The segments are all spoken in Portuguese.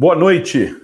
Boa noite.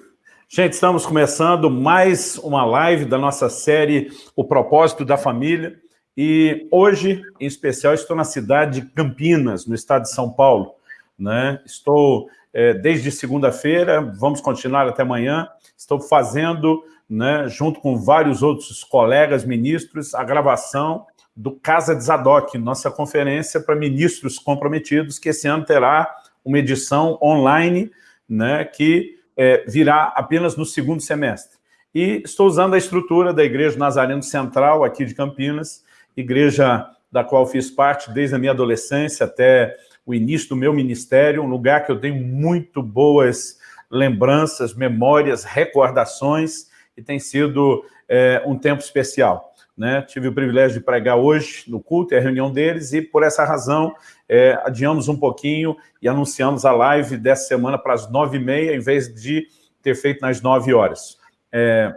Gente, estamos começando mais uma live da nossa série O Propósito da Família. E hoje, em especial, estou na cidade de Campinas, no estado de São Paulo. Né? Estou é, desde segunda-feira, vamos continuar até amanhã. Estou fazendo, né, junto com vários outros colegas ministros, a gravação do Casa de Zadok, nossa conferência para ministros comprometidos, que esse ano terá uma edição online né, que é, virá apenas no segundo semestre. E estou usando a estrutura da Igreja Nazareno Central, aqui de Campinas, igreja da qual fiz parte desde a minha adolescência até o início do meu ministério, um lugar que eu tenho muito boas lembranças, memórias, recordações, e tem sido é, um tempo especial. Né? Tive o privilégio de pregar hoje no culto, é a reunião deles, e por essa razão é, adiamos um pouquinho e anunciamos a live dessa semana para as nove e meia, em vez de ter feito nas nove horas. É,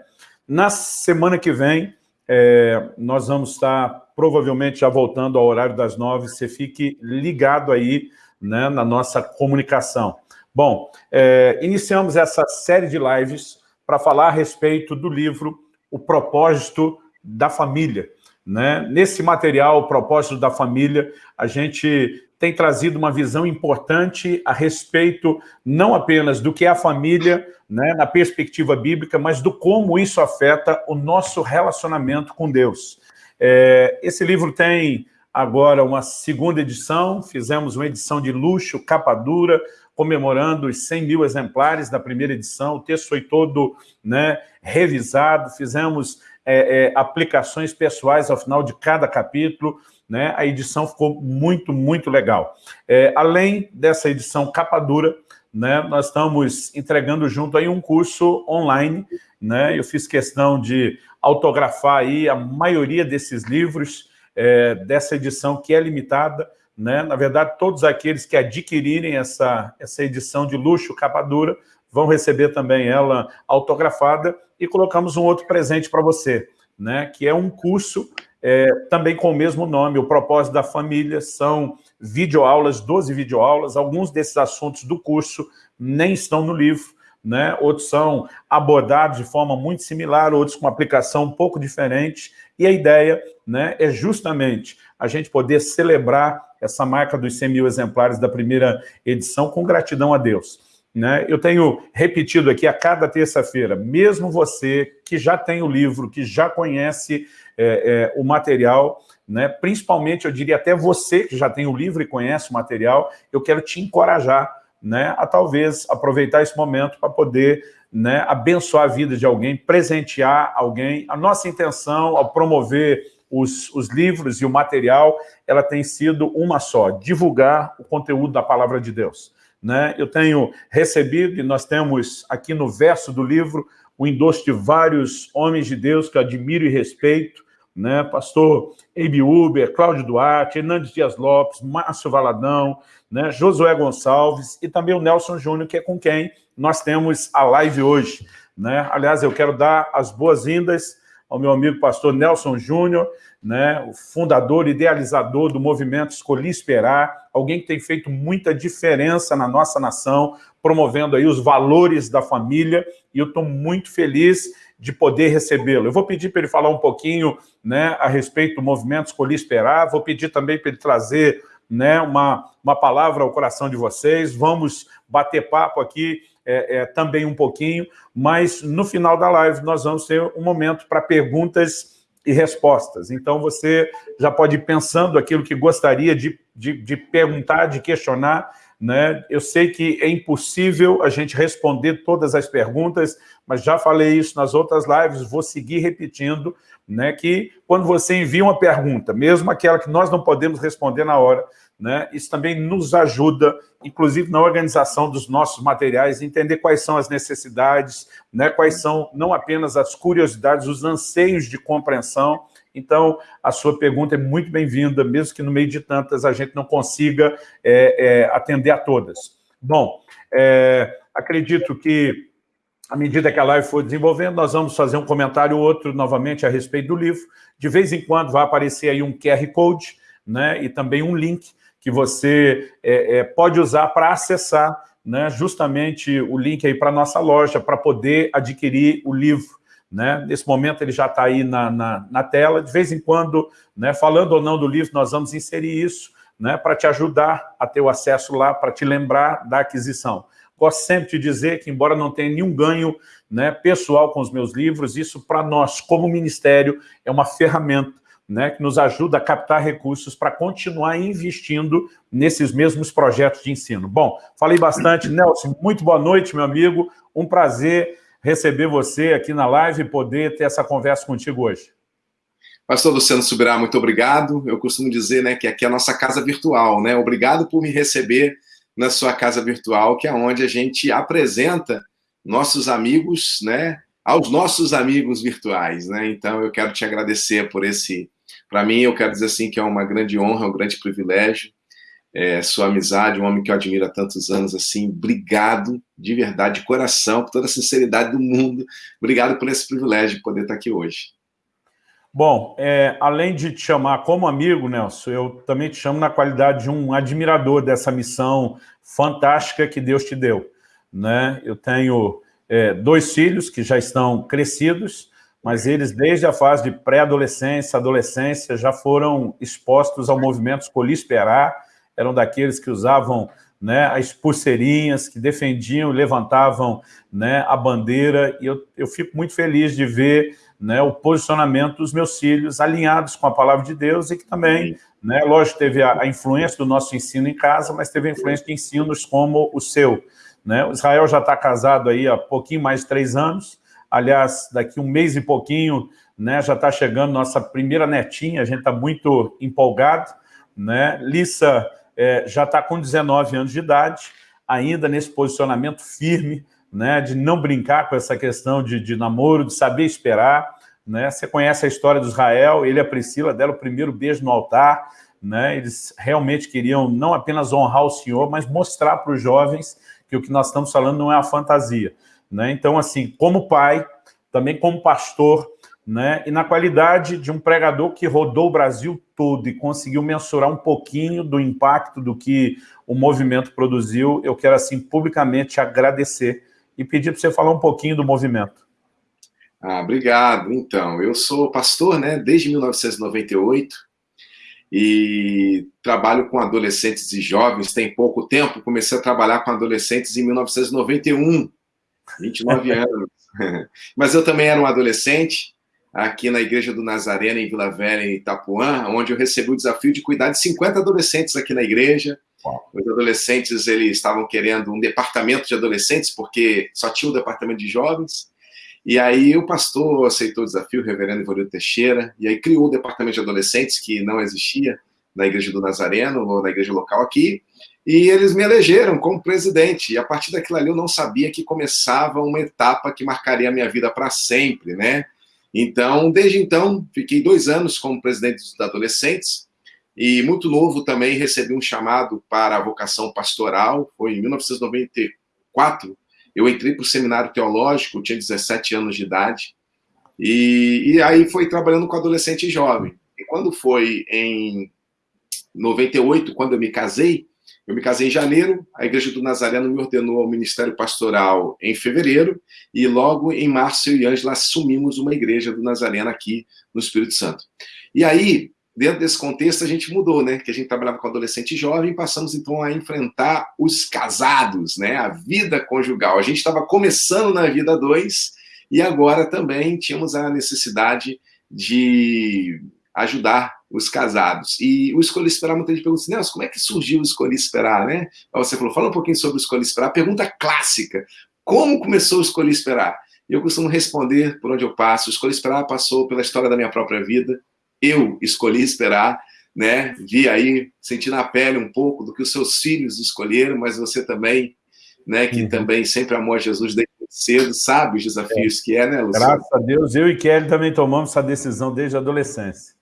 na semana que vem, é, nós vamos estar provavelmente já voltando ao horário das nove, você fique ligado aí né, na nossa comunicação. Bom, é, iniciamos essa série de lives para falar a respeito do livro O Propósito da família. Né? Nesse material, o propósito da família, a gente tem trazido uma visão importante a respeito não apenas do que é a família, né, na perspectiva bíblica, mas do como isso afeta o nosso relacionamento com Deus. É, esse livro tem agora uma segunda edição, fizemos uma edição de luxo, capa dura, comemorando os 100 mil exemplares da primeira edição, o texto foi todo né, revisado, fizemos é, é, aplicações pessoais ao final de cada capítulo, né? a edição ficou muito, muito legal. É, além dessa edição capa dura, né, nós estamos entregando junto aí um curso online, né, eu fiz questão de autografar aí a maioria desses livros é, dessa edição que é limitada, né, na verdade todos aqueles que adquirirem essa, essa edição de luxo capa dura vão receber também ela autografada e colocamos um outro presente para você, né, que é um curso é, também com o mesmo nome, o propósito da família, são videoaulas, 12 videoaulas, alguns desses assuntos do curso nem estão no livro, né? outros são abordados de forma muito similar, outros com aplicação um pouco diferente, e a ideia né, é justamente a gente poder celebrar essa marca dos 100 mil exemplares da primeira edição com gratidão a Deus. Né? Eu tenho repetido aqui a cada terça-feira, mesmo você que já tem o livro, que já conhece é, é, o material, né? principalmente, eu diria até você que já tem o livro e conhece o material, eu quero te encorajar né, a talvez aproveitar esse momento para poder né, abençoar a vida de alguém, presentear alguém. A nossa intenção ao promover os, os livros e o material, ela tem sido uma só, divulgar o conteúdo da palavra de Deus. Né? Eu tenho recebido, e nós temos aqui no verso do livro, o endosso de vários homens de Deus que eu admiro e respeito, né? pastor Eibe Uber, Cláudio Duarte, Hernandes Dias Lopes, Márcio Valadão, né? Josué Gonçalves e também o Nelson Júnior, que é com quem nós temos a live hoje. Né? Aliás, eu quero dar as boas-vindas ao meu amigo pastor Nelson Júnior, né, o fundador, idealizador do movimento Escolhi Esperar, alguém que tem feito muita diferença na nossa nação, promovendo aí os valores da família, e eu estou muito feliz de poder recebê-lo. Eu vou pedir para ele falar um pouquinho né, a respeito do movimento Escolhi Esperar, vou pedir também para ele trazer né, uma, uma palavra ao coração de vocês, vamos bater papo aqui é, é, também um pouquinho, mas no final da live nós vamos ter um momento para perguntas e respostas. Então você já pode ir pensando aquilo que gostaria de, de, de perguntar, de questionar, né? Eu sei que é impossível a gente responder todas as perguntas, mas já falei isso nas outras lives, vou seguir repetindo, né, que quando você envia uma pergunta, mesmo aquela que nós não podemos responder na hora, né, isso também nos ajuda, inclusive na organização dos nossos materiais, entender quais são as necessidades, né, quais são não apenas as curiosidades, os anseios de compreensão, então, a sua pergunta é muito bem-vinda, mesmo que no meio de tantas a gente não consiga é, é, atender a todas. Bom, é, acredito que, à medida que a live for desenvolvendo, nós vamos fazer um comentário ou outro, novamente, a respeito do livro. De vez em quando vai aparecer aí um QR Code, né, e também um link que você é, é, pode usar para acessar né, justamente o link aí para a nossa loja, para poder adquirir o livro. Né? Nesse momento ele já está aí na, na, na, tela, de vez em quando, né, falando ou não do livro, nós vamos inserir isso né, para te ajudar a ter o acesso lá, para te lembrar da aquisição. Gosto sempre de dizer que, embora não tenha nenhum ganho né, pessoal com os meus livros, isso para nós, como ministério, é uma ferramenta né, que nos ajuda a captar recursos para continuar investindo nesses mesmos projetos de ensino. Bom, falei bastante. Nelson, muito boa noite, meu amigo. Um prazer receber você aqui na live e poder ter essa conversa contigo hoje. Pastor Luciano Subirá, muito obrigado. Eu costumo dizer né, que aqui é a nossa casa virtual. Né? Obrigado por me receber na sua casa virtual, que é onde a gente apresenta nossos amigos, né, aos nossos amigos virtuais, né? Então eu quero te agradecer por esse, para mim eu quero dizer assim que é uma grande honra, um grande privilégio, é, sua amizade, um homem que eu admiro há tantos anos, assim, obrigado de verdade, de coração, por toda a sinceridade do mundo, obrigado por esse privilégio de poder estar aqui hoje. Bom, é, além de te chamar como amigo, Nelson, eu também te chamo na qualidade de um admirador dessa missão fantástica que Deus te deu. Né? Eu tenho é, dois filhos que já estão crescidos, mas eles, desde a fase de pré-adolescência, adolescência, já foram expostos ao movimento Escolhi Esperar, eram daqueles que usavam né, as pulseirinhas, que defendiam, levantavam né, a bandeira, e eu, eu fico muito feliz de ver né, o posicionamento dos meus filhos alinhados com a palavra de Deus e que também, né, lógico, teve a, a, influência do nosso ensino em casa, mas teve a influência de ensinos como o seu. Né? O Israel já está casado aí há pouquinho mais de três anos, aliás, daqui um mês e pouquinho né, já está chegando nossa primeira netinha, a gente está muito empolgado. Né? Lissa é, já está com 19 anos de idade, ainda nesse posicionamento firme, né, de não brincar com essa questão de, de namoro, de saber esperar. Né? Você conhece a história do Israel, ele e a Priscila deram o primeiro beijo no altar, né? eles realmente queriam não apenas honrar o Senhor, mas mostrar para os jovens que o que nós estamos falando não é a fantasia. Né? Então, assim, como pai, também como pastor, né? e na qualidade de um pregador que rodou o Brasil todo e conseguiu mensurar um pouquinho do impacto do que o movimento produziu, eu quero, assim, publicamente agradecer e pedir para você falar um pouquinho do movimento. Ah, obrigado. Então, eu sou pastor né, desde 1998 e trabalho com adolescentes e jovens tem pouco tempo. Comecei a trabalhar com adolescentes em 1991, 29 anos. Mas eu também era um adolescente aqui na Igreja do Nazareno, em Vila Velha, em Itapuã, onde eu recebi o desafio de cuidar de 50 adolescentes aqui na igreja, os adolescentes eles estavam querendo um departamento de adolescentes, porque só tinha um departamento de jovens. E aí o pastor aceitou o desafio, o reverendo Ivolio Teixeira, e aí criou o departamento de adolescentes, que não existia na igreja do Nazareno, ou na igreja local aqui, e eles me elegeram como presidente. E a partir daquilo ali eu não sabia que começava uma etapa que marcaria a minha vida para sempre, né? Então, desde então, fiquei dois anos como presidente dos adolescentes, e muito novo também recebi um chamado para a vocação pastoral, foi em 1994. Eu entrei para o seminário teológico, tinha 17 anos de idade, e, e aí foi trabalhando com adolescente e jovem. E quando foi em 98, quando eu me casei, eu me casei em janeiro, a Igreja do Nazareno me ordenou ao ministério pastoral em fevereiro, e logo em março eu e Ângela assumimos uma igreja do Nazareno aqui no Espírito Santo. E aí, dentro desse contexto, a gente mudou, né? Que a gente trabalhava com adolescente e jovem, passamos então a enfrentar os casados, né? A vida conjugal. A gente estava começando na vida dois e agora também tínhamos a necessidade de ajudar os casados. E o Escolhi Esperar, muita gente pergunta assim, Nelson, como é que surgiu o Escolhi Esperar, né? Você falou, fala um pouquinho sobre o Escolhi Esperar. Pergunta clássica, como começou o Escolhi Esperar? E eu costumo responder por onde eu passo. O Escolhi Esperar passou pela história da minha própria vida, eu escolhi esperar, né? Vi aí, senti na pele um pouco do que os seus filhos escolheram, mas você também, né? Que uhum. também sempre amou a Jesus desde cedo, sabe os desafios é. que é, né, Luciano? Graças a Deus, eu e Kelly também tomamos essa decisão desde a adolescência.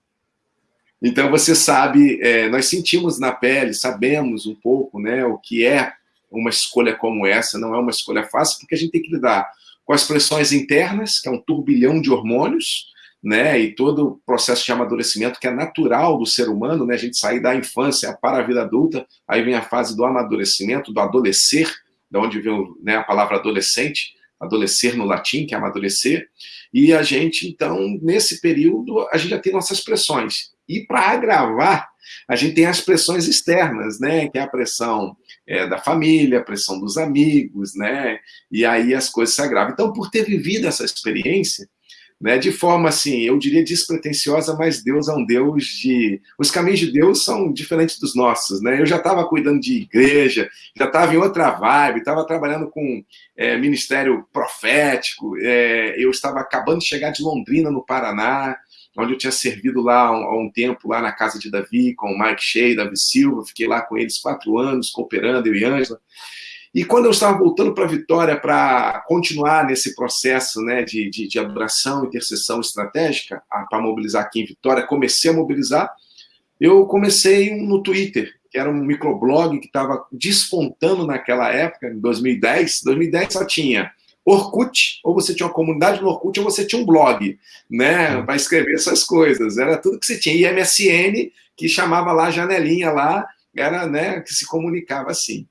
Então, você sabe, é, nós sentimos na pele, sabemos um pouco, né, o que é uma escolha como essa, não é uma escolha fácil, porque a gente tem que lidar com as pressões internas, que é um turbilhão de hormônios, né, e todo o processo de amadurecimento que é natural do ser humano, né, a gente sair da infância para a vida adulta, aí vem a fase do amadurecimento, do adolescer, de onde vem né, a palavra adolescente, adolescer no latim, que é amadurecer, e a gente, então, nesse período, a gente já tem nossas pressões. E para agravar, a gente tem as pressões externas, né, que é a pressão é, da família, a pressão dos amigos, né, e aí as coisas se agravam. Então, por ter vivido essa experiência, né, de forma assim, eu diria despretensiosa, mas Deus é um Deus de... Os caminhos de Deus são diferentes dos nossos, né? Eu já estava cuidando de igreja, já estava em outra vibe, estava trabalhando com é, ministério profético, é, eu estava acabando de chegar de Londrina, no Paraná, onde eu tinha servido lá há um, tempo, lá na casa de Davi, com o Mike Shea, Davi Silva, fiquei lá com eles quatro anos, cooperando, eu e Ângela. E quando eu estava voltando para Vitória para continuar nesse processo né, de, de, de adoração, intercessão estratégica, para mobilizar aqui em Vitória, comecei a mobilizar, eu comecei no Twitter, que era um microblog que estava despontando naquela época, em 2010. 2010 só tinha Orkut, ou você tinha uma comunidade no Orkut, ou você tinha um blog, né, para escrever essas coisas. Era tudo que você tinha. E MSN, que chamava lá janelinha lá, era, né, que se comunicava assim.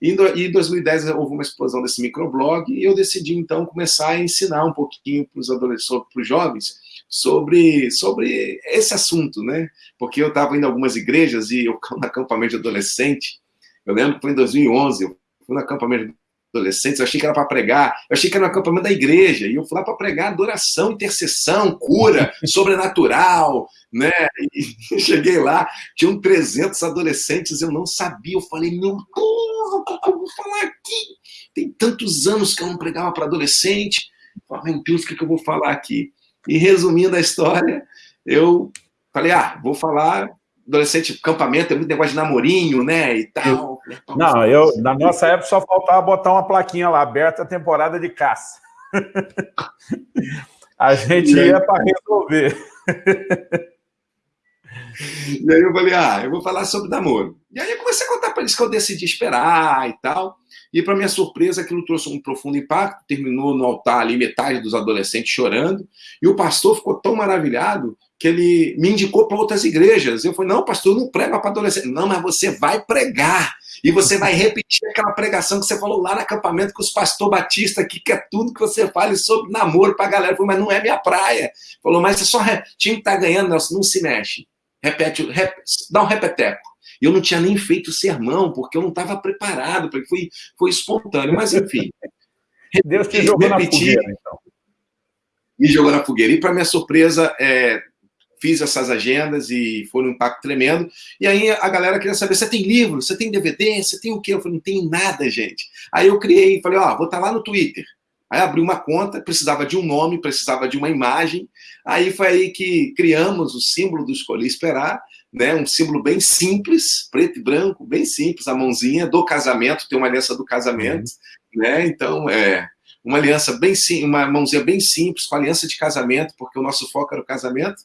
E em 2010 houve uma explosão desse microblog e eu decidi, então, começar a ensinar um pouquinho para os adolescentes, para os jovens, sobre, sobre esse assunto, né? Porque eu estava indo a algumas igrejas e eu no acampamento de adolescente, eu lembro que foi em 2011, eu fui no acampamento de adolescentes, eu achei que era para pregar, eu achei que era no acampamento da igreja, e eu fui lá para pregar adoração, intercessão, cura, sobrenatural, né? E cheguei lá, tinham 300 adolescentes, eu não sabia, eu falei, meu Deus, o que eu vou falar aqui? Tem tantos anos que eu não pregava para adolescente, falei, meu Deus, o que eu vou falar aqui? E resumindo a história, eu falei, ah, vou falar adolescente, campamento, é muito negócio de namorinho, né, e tal. Não, eu, na nossa época só faltava botar uma plaquinha lá, aberta a temporada de caça. a gente ia para resolver. E aí eu falei, ah, eu vou falar sobre namoro. E aí eu comecei a contar para eles que eu decidi esperar e tal. E para minha surpresa, aquilo trouxe um profundo impacto. Terminou no altar ali, metade dos adolescentes chorando. E o pastor ficou tão maravilhado que ele me indicou para outras igrejas. Eu falei, não, pastor, eu não prego para adolescente. Não, mas você vai pregar. E você vai repetir aquela pregação que você falou lá no acampamento com os pastor Batista aqui, que é tudo que você fale sobre namoro para a galera. Eu falei, mas não é minha praia. Falou, mas você só... Time que tá ganhando, Nelson, não se mexe. Repete, rep... dá um repeteco. E eu não tinha nem feito sermão, porque eu não estava preparado, porque foi, foi espontâneo. Mas, enfim. Deus te jogou repetir, na fogueira, então. Me jogou na fogueira. E, para minha surpresa, é, fiz essas agendas e foi um impacto tremendo. E aí a galera queria saber, você tem livro? Você tem DVD? Você tem o quê? Eu falei, não tenho nada, gente. Aí eu criei, falei, ó, oh, vou estar tá lá no Twitter. Aí abri uma conta, precisava de um nome, precisava de uma imagem. Aí foi aí que criamos o símbolo do Escolhi Esperar, né? um símbolo bem simples, preto e branco, bem simples, a mãozinha do casamento, tem uma aliança do casamento, uhum. né? Então, é uma aliança bem uma mãozinha bem simples, com aliança de casamento, porque o nosso foco era o casamento,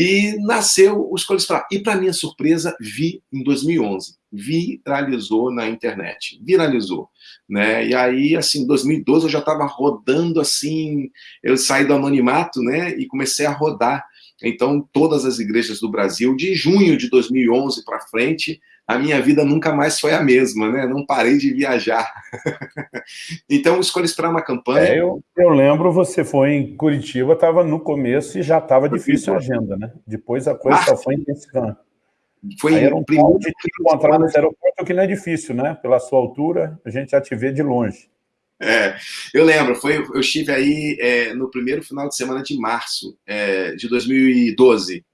e nasceu o Escolha Esperar. E, para minha surpresa, vi em 2011. Viralizou na internet. Viralizou. Né? E aí, assim, em 2012 eu já estava rodando assim, eu saí do anonimato, né? E comecei a rodar. Então, todas as igrejas do Brasil, de junho de 2011 para frente, a minha vida nunca mais foi a mesma, né? Não parei de viajar. então, escolhi esperar uma campanha. É, eu, eu, lembro, você foi em Curitiba, estava no começo e já estava difícil a agenda, né? Depois a coisa ah, só foi intensivando. Foi Aí era um primeiro de te encontrar no aeroporto, que não é difícil, né? Pela sua altura, a gente já te vê de longe. É, eu lembro, foi, eu estive aí é, no primeiro final de semana de março é, de 2012,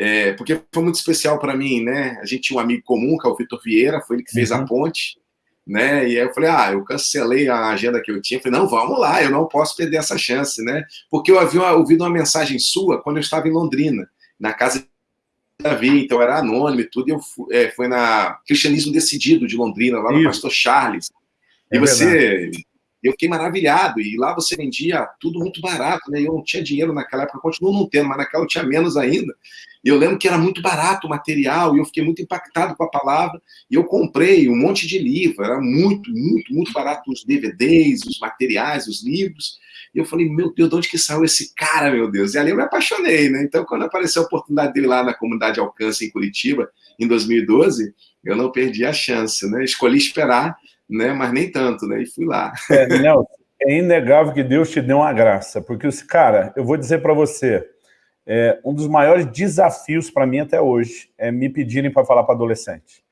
é, porque foi muito especial para mim, né? A gente tinha um amigo comum, que é o Vitor Vieira, foi ele que fez uhum. a ponte, né? E aí eu falei, ah, eu cancelei a agenda que eu tinha, falei, não, vamos lá, eu não posso perder essa chance, né? Porque eu havia ouvido uma mensagem sua quando eu estava em Londrina, na casa de Davi, então era anônimo e tudo, e eu fui, é, foi na Cristianismo Decidido de Londrina, lá no Isso. Pastor Charles. É e você verdade. Eu fiquei maravilhado, e lá você vendia tudo muito barato, né? Eu não tinha dinheiro naquela época, continuo não tendo, mas naquela eu tinha menos ainda. E eu lembro que era muito barato o material, e eu fiquei muito impactado com a palavra, e eu comprei um monte de livro, era muito, muito, muito barato os DVDs, os materiais, os livros, e eu falei, meu Deus, de onde que saiu esse cara, meu Deus? E ali eu me apaixonei, né? Então, quando apareceu a oportunidade dele lá na comunidade Alcance, em Curitiba, em 2012, eu não perdi a chance, né? Escolhi esperar, né? Mas nem tanto, né? E fui lá. É, é inegável que Deus te deu uma graça, porque, cara, eu vou dizer para você, é, um dos maiores desafios para mim até hoje é me pedirem para falar para adolescente.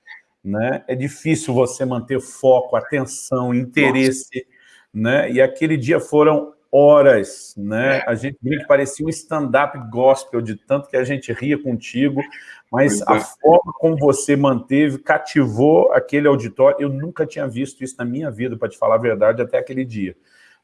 Né? É difícil você manter foco, atenção, interesse, né? E aquele dia foram horas, né? A gente parecia um stand-up gospel, de tanto que a gente ria contigo, mas a forma como você manteve, cativou aquele auditório, eu nunca tinha visto isso na minha vida, para te falar a verdade, até aquele dia.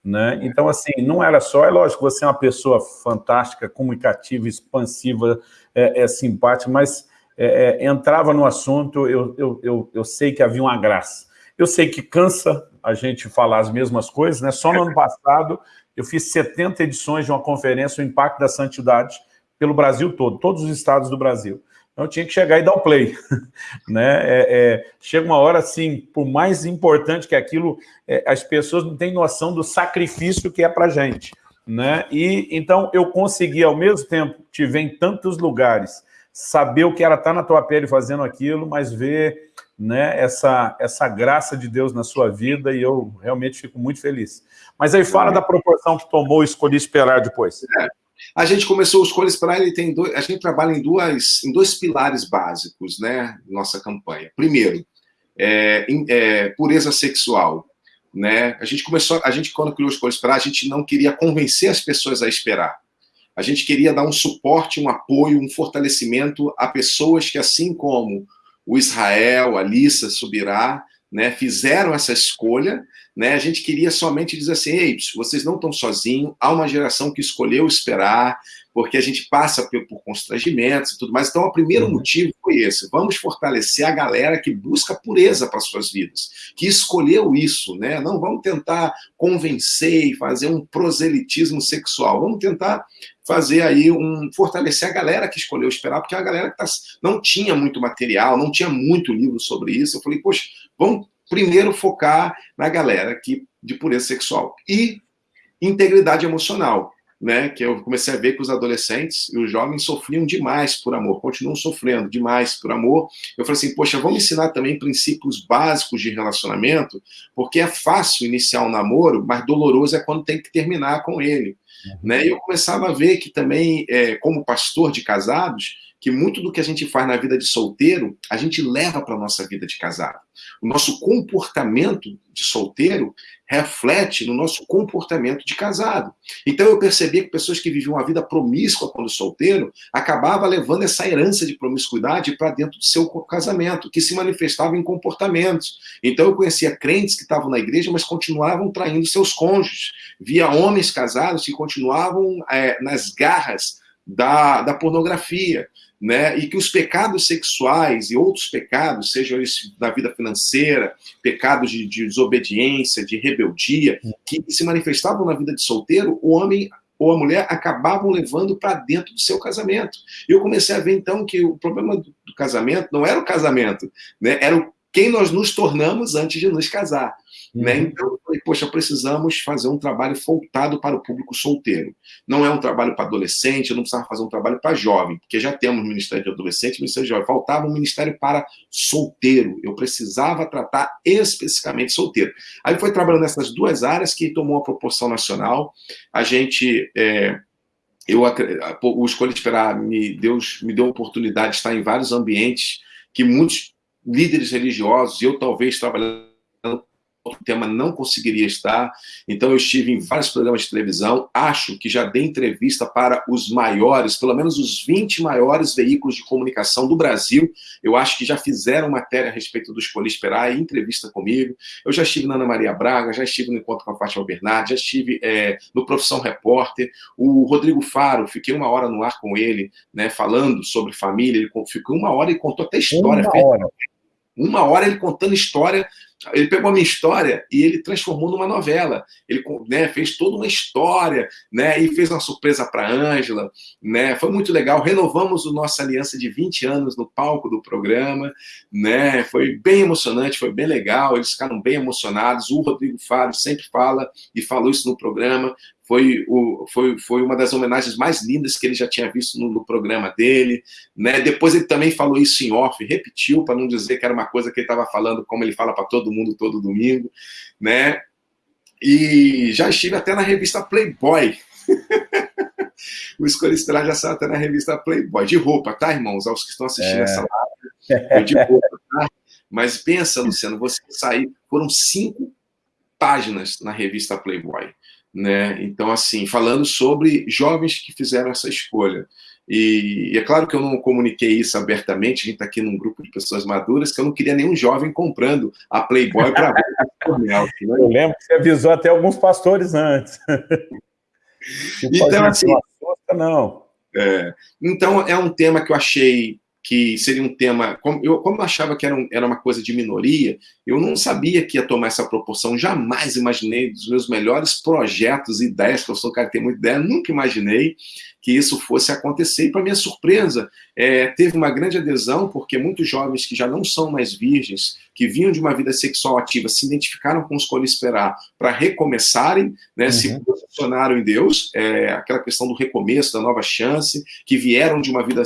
Né? Então, assim, não era só, é lógico, você é uma pessoa fantástica, comunicativa, expansiva, é, é simpática, mas é, é, entrava no assunto, eu, eu, eu, eu sei que havia uma graça. Eu sei que cansa a gente falar as mesmas coisas, né? Só no ano passado eu fiz 70 edições de uma conferência, o Impacto da Santidade, pelo Brasil todo, todos os estados do Brasil. Então, eu tinha que chegar e dar o play. né? É, é, chega uma hora, assim, por mais importante que aquilo, é, as pessoas não têm noção do sacrifício que é para a gente. Né? E, então, eu consegui, ao mesmo tempo, te ver em tantos lugares, saber o que era estar na tua pele fazendo aquilo, mas ver né, essa, essa graça de Deus na sua vida, e eu realmente fico muito feliz. Mas aí fala da proporção que tomou Escolhi Esperar depois. É. A gente começou o Escolha Esperar, ele tem dois, a gente trabalha em, duas, em dois pilares básicos, né, nossa campanha. Primeiro, é, é, pureza sexual. Né? A gente começou, a gente quando criou Escolha Esperar, a gente não queria convencer as pessoas a esperar. A gente queria dar um suporte, um apoio, um fortalecimento a pessoas que, assim como o Israel, a Lissa Subirá, né, fizeram essa escolha, né, a gente queria somente dizer assim, ei, vocês não estão sozinhos, há uma geração que escolheu esperar, porque a gente passa por, por constrangimentos e tudo mais. Então, o primeiro uhum. motivo foi esse, vamos fortalecer a galera que busca pureza para suas vidas, que escolheu isso, né? Não vamos tentar convencer e fazer um proselitismo sexual, vamos tentar fazer aí um fortalecer a galera que escolheu esperar, porque a galera que tá, não tinha muito material, não tinha muito livro sobre isso. Eu falei, poxa, vamos primeiro focar na galera que, de pureza sexual. E integridade emocional, né? Que eu comecei a ver que os adolescentes e os jovens sofriam demais por amor, continuam sofrendo demais por amor. Eu falei assim, poxa, vamos ensinar também princípios básicos de relacionamento, porque é fácil iniciar um namoro, mas doloroso é quando tem que terminar com ele. Né? E eu começava a ver que também, é, como pastor de casados, que muito do que a gente faz na vida de solteiro, a gente leva para a nossa vida de casado. O nosso comportamento de solteiro reflete no nosso comportamento de casado. Então eu percebi que pessoas que viviam uma vida promíscua quando solteiro, acabava levando essa herança de promiscuidade para dentro do seu casamento, que se manifestava em comportamentos. Então eu conhecia crentes que estavam na igreja, mas continuavam traindo seus cônjuges. Via homens casados que continuavam é, nas garras da, da pornografia né? e que os pecados sexuais e outros pecados, sejam eles da vida financeira, pecados de, de desobediência, de rebeldia, que se manifestavam na vida de solteiro, o homem ou a mulher acabavam levando para dentro do seu casamento. E eu comecei a ver, então, que o problema do, do casamento não era o casamento, né? era o, quem nós nos tornamos antes de nos casar. Né? Uhum. Então, eu falei, poxa, precisamos fazer um trabalho voltado para o público solteiro. Não é um trabalho para adolescente, eu não precisava fazer um trabalho para jovem, porque já temos Ministério de Adolescente e Ministério de Jovem. Faltava um Ministério para solteiro. Eu precisava tratar especificamente solteiro. Aí foi trabalhando nessas duas áreas que tomou uma proporção nacional. A gente... É, eu, o Escolha Esperar, me, Deus me deu a oportunidade de estar em vários ambientes que muitos líderes religiosos, eu talvez trabalhando outro tema não conseguiria estar. Então, eu estive em vários programas de televisão. Acho que já dei entrevista para os maiores, pelo menos os 20 maiores veículos de comunicação do Brasil. Eu acho que já fizeram matéria a respeito do Escolhi Esperar e entrevista comigo. Eu já estive na Ana Maria Braga, já estive no Encontro com a Fátima Bernardi, já estive é, no Profissão Repórter. O Rodrigo Faro, fiquei uma hora no ar com ele, né, falando sobre família. Ele ficou uma hora e contou até história. Uma hora. Uma hora ele contando história ele pegou a minha história e ele transformou numa novela. Ele né, fez toda uma história, né, e fez uma surpresa para a Ângela, né, foi muito legal. Renovamos a nossa aliança de 20 anos no palco do programa, né, foi bem emocionante, foi bem legal, eles ficaram bem emocionados. O Rodrigo Faro sempre fala e falou isso no programa foi, o, foi, foi uma das homenagens mais lindas que ele já tinha visto no, no programa dele. Né? Depois ele também falou isso em off, repetiu, para não dizer que era uma coisa que ele estava falando, como ele fala para todo do mundo todo domingo, né? E já estive até na revista Playboy. o Escolha Esperar já saiu até na revista Playboy. De roupa, tá, irmãos? Aos que estão assistindo é. essa live. De roupa, tá? Mas pensa, Luciano, você sair... Foram cinco páginas na revista Playboy. Né? Então, assim, falando sobre jovens que fizeram essa escolha. E, e, é claro que eu não comuniquei isso abertamente, a gente está aqui num grupo de pessoas maduras, que eu não queria nenhum jovem comprando a Playboy para ver né? Eu lembro que você avisou até alguns pastores antes. então, assim, não. É, então, é um tema que eu achei que seria um tema... Como eu, como eu achava que era, um, era uma coisa de minoria, eu não sabia que ia tomar essa proporção, jamais imaginei dos meus melhores projetos, ideias, que eu sou um cara que tem muita ideia, nunca imaginei que isso fosse acontecer. E, para minha surpresa, é, teve uma grande adesão, porque muitos jovens que já não são mais virgens, que vinham de uma vida sexual ativa, se identificaram com Escolha Esperar para recomeçarem, né, uhum. se posicionaram em Deus, é, aquela questão do recomeço, da nova chance, que vieram de uma vida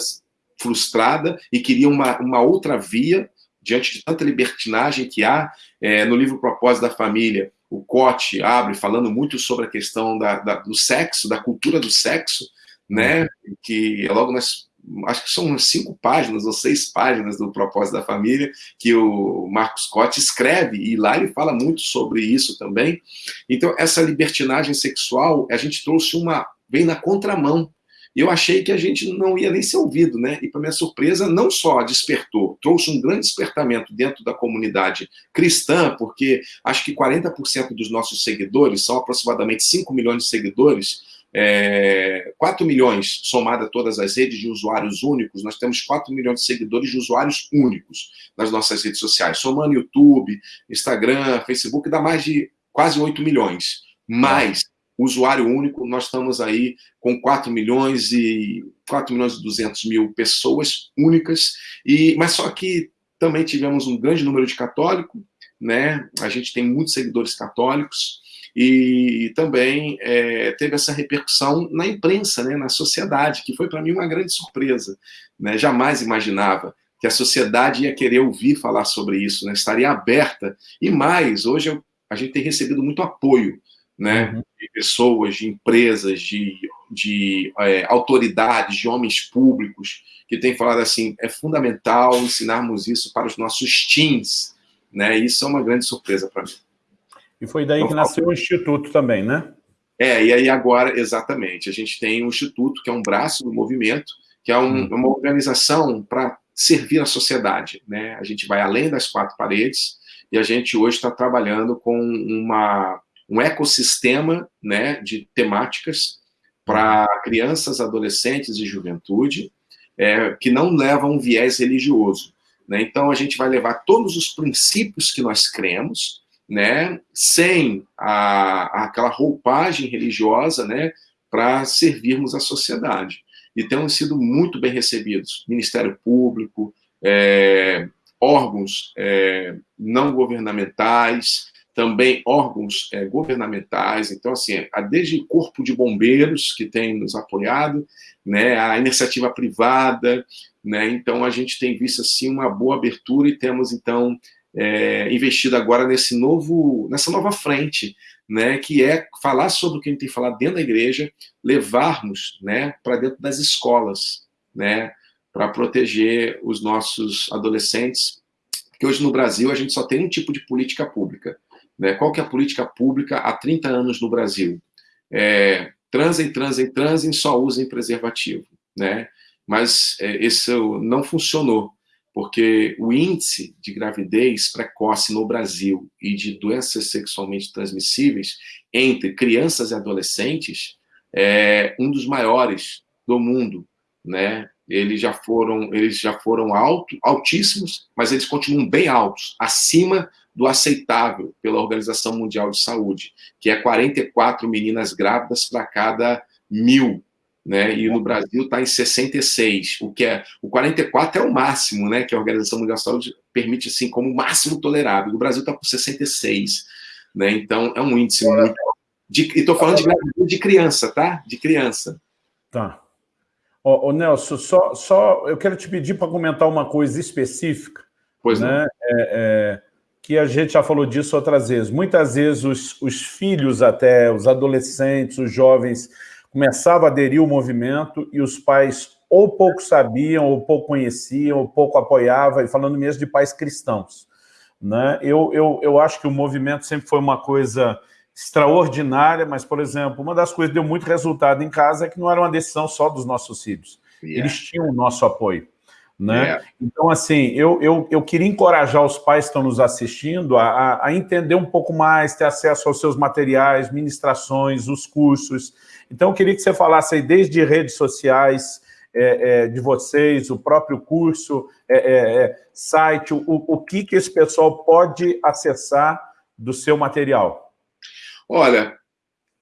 frustrada e queriam uma, uma outra via, diante de tanta libertinagem que há. É, no livro Propósito da Família, o Cote abre falando muito sobre a questão da, da, do sexo, da cultura do sexo, né? Que é logo nas acho que são cinco páginas ou seis páginas do Propósito da Família, que o Marcos Cote escreve, e lá ele fala muito sobre isso também. Então, essa libertinagem sexual, a gente trouxe uma, vem na contramão. Eu achei que a gente não ia nem ser ouvido, né? E, para minha surpresa, não só despertou, trouxe um grande despertamento dentro da comunidade cristã, porque acho que 40% dos nossos seguidores, são aproximadamente 5 milhões de seguidores, é, 4 milhões, somada todas as redes de usuários únicos, nós temos 4 milhões de seguidores de usuários únicos nas nossas redes sociais. Somando YouTube, Instagram, Facebook, dá mais de quase 8 milhões. Mas, usuário único, nós estamos aí com 4 milhões e 4 milhões e 200 mil pessoas únicas, e, mas só que também tivemos um grande número de católicos, né? a gente tem muitos seguidores católicos, e também é, teve essa repercussão na imprensa, né, na sociedade, que foi para mim uma grande surpresa. Né? Jamais imaginava que a sociedade ia querer ouvir falar sobre isso, né? estaria aberta. E mais, hoje eu, a gente tem recebido muito apoio né? Uhum. de pessoas, de empresas, de, de é, autoridades, de homens públicos, que têm falado assim, é fundamental ensinarmos isso para os nossos teens. Né? Isso é uma grande surpresa para mim. E foi daí que nasceu o Instituto também, né? É, e aí agora, exatamente, a gente tem o Instituto, que é um braço do movimento, que é um, hum. uma organização para servir a sociedade. Né? A gente vai além das quatro paredes e a gente hoje está trabalhando com uma, um ecossistema né, de temáticas para crianças, adolescentes e juventude é, que não levam um viés religioso. Né? Então, a gente vai levar todos os princípios que nós cremos, né, sem a, aquela roupagem religiosa, né, para servirmos a sociedade. E temos sido muito bem recebidos, Ministério Público, é, órgãos é, não governamentais, também órgãos é, governamentais, então, assim, desde Corpo de Bombeiros, que tem nos apoiado, né, a iniciativa privada, né, então a gente tem visto, assim, uma boa abertura e temos, então, é, investido agora nesse novo, nessa nova frente, né, que é falar sobre o que a gente tem falado dentro da igreja, levarmos né, para dentro das escolas, né, para proteger os nossos adolescentes, porque hoje no Brasil a gente só tem um tipo de política pública. Né? Qual que é a política pública há 30 anos no Brasil? É, transem, transem, transem, só usem preservativo. Né? Mas é, isso não funcionou porque o índice de gravidez precoce no Brasil e de doenças sexualmente transmissíveis entre crianças e adolescentes é um dos maiores do mundo, né? Eles já foram, eles já foram alto, altíssimos, mas eles continuam bem altos, acima do aceitável pela Organização Mundial de Saúde, que é 44 meninas grávidas para cada mil né? E no Brasil está em 66, o que é o 44 é o máximo, né? Que a Organização Mundial da Saúde permite assim como o máximo tolerável. O Brasil está com 66, né? Então é um índice muito de, e estou falando de de criança, tá? De criança. Tá. Ô, ô Nelson, só, só eu quero te pedir para comentar uma coisa específica, pois né? É, é, que a gente já falou disso outras vezes. Muitas vezes os, os filhos até, os adolescentes, os jovens, começavam a aderir ao movimento e os pais ou pouco sabiam, ou pouco conheciam, ou pouco apoiavam, e falando mesmo de pais cristãos. Né? Eu, eu, eu acho que o movimento sempre foi uma coisa extraordinária, mas, por exemplo, uma das coisas que deu muito resultado em casa é que não era uma decisão só dos nossos filhos. Yeah. Eles tinham o nosso apoio. Né? Yeah. Então, assim, eu, eu, eu queria encorajar os pais que estão nos assistindo a, a entender um pouco mais, ter acesso aos seus materiais, ministrações, os cursos. Então, eu queria que você falasse aí desde redes sociais, é, é, de vocês, o próprio curso, é, é, é site, o, o que, que esse pessoal pode acessar do seu material? Olha,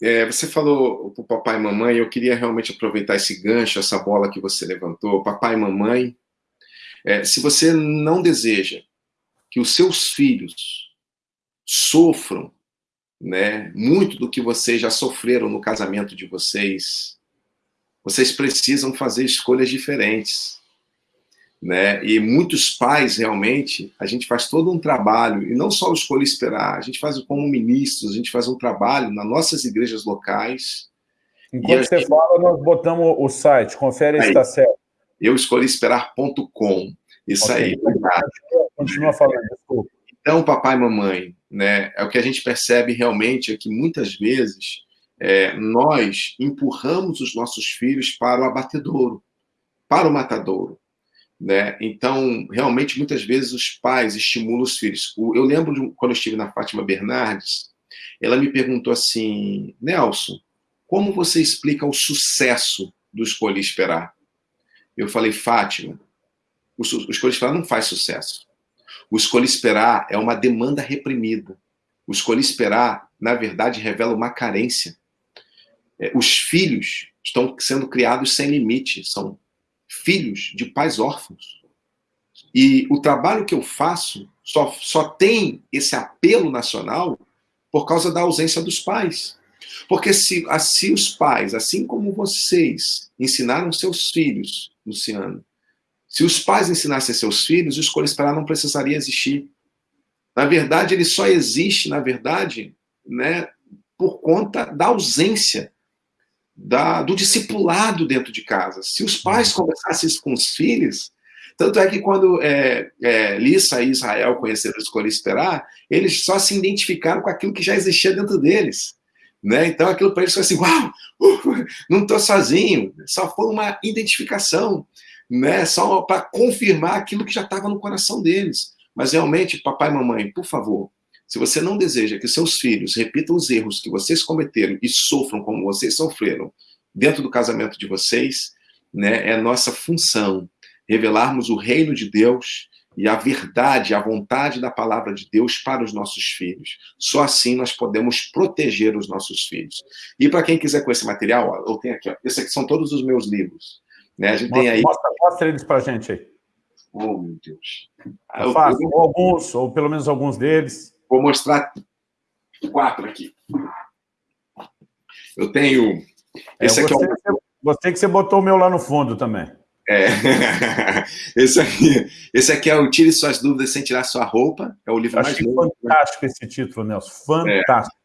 é, você falou para o papai e mamãe, eu queria realmente aproveitar esse gancho, essa bola que você levantou. Papai e mamãe, é, se você não deseja que os seus filhos sofram né, muito do que vocês já sofreram no casamento de vocês, vocês precisam fazer escolhas diferentes né? E muitos pais, realmente, a gente faz todo um trabalho, e não só o Escolha Esperar, a gente faz como ministros, a gente faz um trabalho nas nossas igrejas locais. Enquanto você gente... fala, nós botamos o site, confere se está certo. Eu escolhiesperar.com. Isso okay. aí. Continua falando, desculpa. Então, papai e mamãe, né, é o que a gente percebe realmente é que muitas vezes é, nós empurramos os nossos filhos para o abatedouro, para o matadouro. Né? Então, realmente, muitas vezes os pais estimulam os filhos. Eu lembro de quando eu estive na Fátima Bernardes, ela me perguntou assim, Nelson, como você explica o sucesso do Escolhi Esperar? Eu falei, Fátima, o, o Escolhi Esperar não faz sucesso. O Escolhi Esperar é uma demanda reprimida. O Escolhi Esperar, na verdade, revela uma carência. É, os filhos estão sendo criados sem limite, são filhos de pais órfãos. E o trabalho que eu faço só, só tem esse apelo nacional por causa da ausência dos pais. Porque se assim os pais, assim como vocês, ensinaram seus filhos, Luciano, se os pais ensinassem seus filhos, o Escolha Esperar não precisaria existir. Na verdade, ele só existe, na verdade, né, por conta da ausência da, do discipulado dentro de casa. Se os pais uhum. conversassem com os filhos, tanto é que quando é, é, Lissa e Israel conheceram Escolher Esperar, eles só se identificaram com aquilo que já existia dentro deles. Né? Então aquilo para eles foi assim, uau, uh, não estou sozinho. Só foi uma identificação, né? só para confirmar aquilo que já estava no coração deles. Mas realmente, papai e mamãe, por favor, se você não deseja que seus filhos repitam os erros que vocês cometeram e sofram como vocês sofreram dentro do casamento de vocês, né, é nossa função revelarmos o reino de Deus e a verdade, a vontade da palavra de Deus para os nossos filhos. Só assim nós podemos proteger os nossos filhos. E para quem quiser com esse material, ó, eu tenho aqui, ó, esses aqui são todos os meus livros. Né? A gente mostra, tem aí... Mostra, mostra eles para a gente aí. Oh, meu Deus. É fácil, ou alguns, ou pelo menos alguns deles. Vou mostrar quatro aqui. Eu tenho... Esse é, aqui é o... Gostei que você botou o meu lá no fundo também. É. esse, aqui, esse aqui é o Tire Suas Dúvidas Sem Tirar Sua Roupa. É o livro mais novo. fantástico esse título, Nelson. Fantástico. É.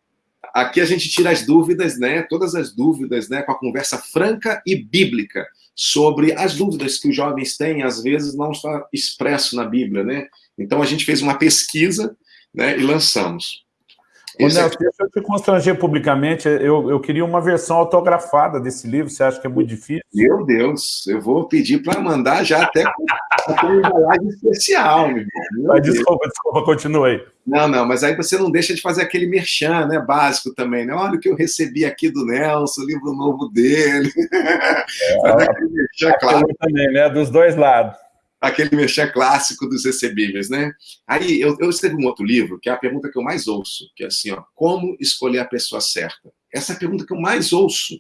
Aqui a gente tira as dúvidas, né? Todas as dúvidas, né? Com a conversa franca e bíblica sobre as dúvidas que os jovens têm, às vezes não está expresso na Bíblia, né? Então a gente fez uma pesquisa né, e lançamos. Ô, Nelson, aqui... deixa eu te constranger publicamente, eu, eu queria uma versão autografada desse livro, você acha que é muito difícil? Meu Deus, eu vou pedir para mandar já até com uma embalagem especial, meu. Meu desculpa, desculpa, continue Não, não, mas aí você não deixa de fazer aquele merchan, né, básico também, né? Olha o que eu recebi aqui do Nelson, o livro novo dele. É, aquele merchan, claro. também, né, dos dois lados aquele mexer clássico dos recebíveis, né? Aí eu, eu escrevi um outro livro, que é a pergunta que eu mais ouço, que é assim, ó, como escolher a pessoa certa? Essa é a pergunta que eu mais ouço,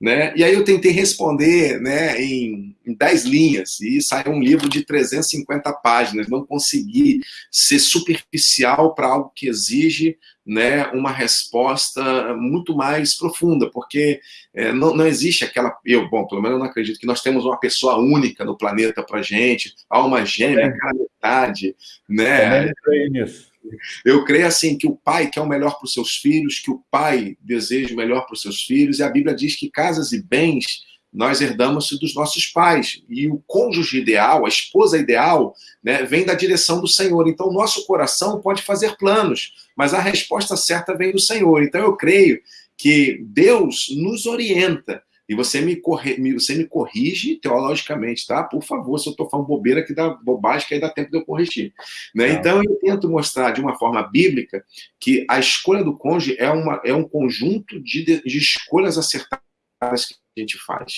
né? E aí eu tentei responder, né, em, em 10 linhas, e saiu um livro de 350 páginas, não consegui ser superficial para algo que exige né, uma resposta muito mais profunda, porque é, não, não, existe aquela... Eu, bom, pelo menos eu não acredito que nós temos uma pessoa única no planeta para gente, alma gêmea, é. cara metade, né? Eu creio assim que o pai quer o melhor para os seus filhos, que o pai deseja o melhor para os seus filhos, e a Bíblia diz que casas e bens nós herdamos dos nossos pais. E o cônjuge ideal, a esposa ideal, né, vem da direção do Senhor. Então, o nosso coração pode fazer planos, mas a resposta certa vem do Senhor. Então, eu creio que Deus nos orienta. E você me, corre, você me corrige teologicamente, tá? Por favor, se eu estou falando bobeira que dá bobagem, que aí dá tempo de eu corrigir. Né? Então, eu tento mostrar de uma forma bíblica que a escolha do cônjuge é, uma, é um conjunto de, de escolhas acertadas que a gente faz,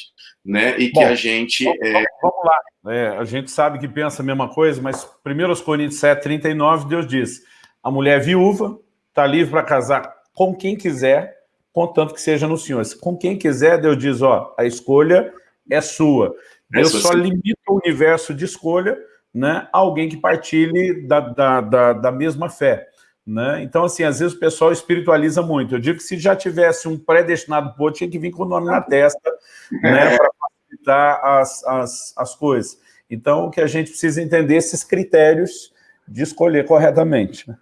né? E Bom, que a gente... Vamos, é... vamos lá. É, a gente sabe que pensa a mesma coisa, mas 1 Coríntios 7, 39, Deus diz, a mulher viúva está livre para casar com quem quiser, contanto que seja no Senhor. Com quem quiser, Deus diz, ó, a escolha é sua. Deus só limita o universo de escolha né, a alguém que partilhe da, da, da, da mesma fé. Né? Então, assim, às vezes o pessoal espiritualiza muito. Eu digo que se já tivesse um predestinado por tinha que vir com o nome na testa, né, para facilitar as, as, as coisas. Então, o que a gente precisa entender esses critérios de escolher corretamente. Né?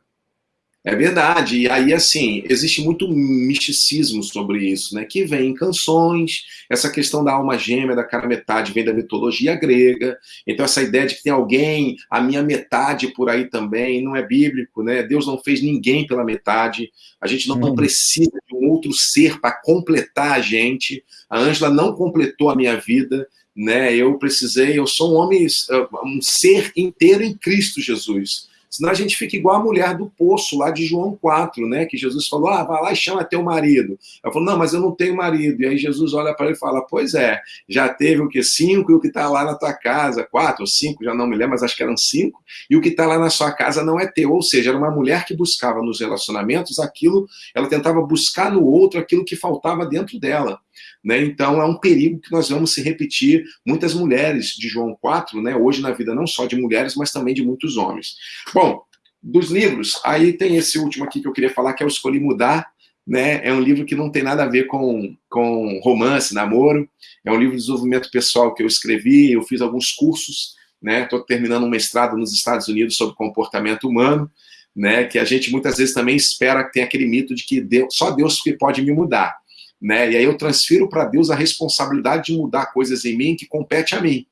É verdade, e aí, assim, existe muito misticismo sobre isso, né, que vem em canções, essa questão da alma gêmea, da cara metade, vem da mitologia grega, então essa ideia de que tem alguém, a minha metade por aí também, não é bíblico, né, Deus não fez ninguém pela metade, a gente não, hum. precisa de um outro ser para completar a gente, a Ângela não completou a minha vida, né, eu precisei, eu sou um homem, um ser inteiro em Cristo Jesus, Senão a gente fica igual a mulher do poço lá de João 4, né? Que Jesus falou, ah, vai lá e chama teu marido. Ela falou, não, mas eu não tenho marido. E aí Jesus olha para ele e fala, pois é, já teve o que? Cinco e o que está lá na tua casa, quatro ou cinco, já não me lembro, mas acho que eram cinco, e o que está lá na sua casa não é teu. Ou seja, era uma mulher que buscava nos relacionamentos aquilo, ela tentava buscar no outro aquilo que faltava dentro dela. Né? Então, é um perigo que nós vamos se repetir. Muitas mulheres de João 4, né? hoje na vida não só de mulheres, mas também de muitos homens. Bom, dos livros, aí tem esse último aqui que eu queria falar, que é o Escolhi Mudar, né? É um livro que não tem nada a ver com, com romance, namoro. É um livro de desenvolvimento pessoal que eu escrevi, eu fiz alguns cursos, né? Estou terminando um mestrado nos Estados Unidos sobre comportamento humano, né? Que a gente muitas vezes também espera que tem aquele mito de que Deus, só Deus que pode me mudar né? E aí eu transfiro para Deus a responsabilidade de mudar coisas em mim que compete a mim.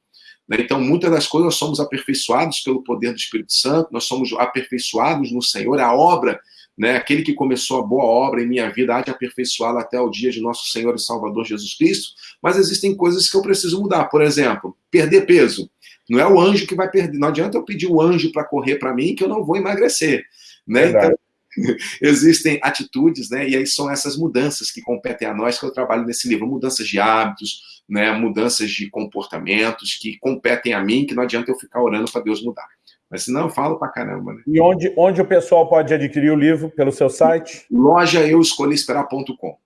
Né? Então, muitas das coisas nós somos aperfeiçoados pelo poder do Espírito Santo, nós somos aperfeiçoados no Senhor, a obra, né? aquele que começou a boa obra em minha vida há de aperfeiçoá-la até o dia de nosso Senhor e Salvador Jesus Cristo, mas existem coisas que eu preciso mudar. Por exemplo, perder peso. Não é o anjo que vai perder, não adianta eu pedir o anjo para correr para mim que eu não vou emagrecer. Né? Então, existem atitudes, né? E aí são essas mudanças que competem a nós, que eu trabalho nesse livro, mudanças de hábitos, né? Mudanças de comportamentos que competem a mim, que não adianta eu ficar orando para Deus mudar. Mas senão eu falo para caramba, né? E onde, onde o pessoal pode adquirir o livro? Pelo seu site? Loja eu esperar.com.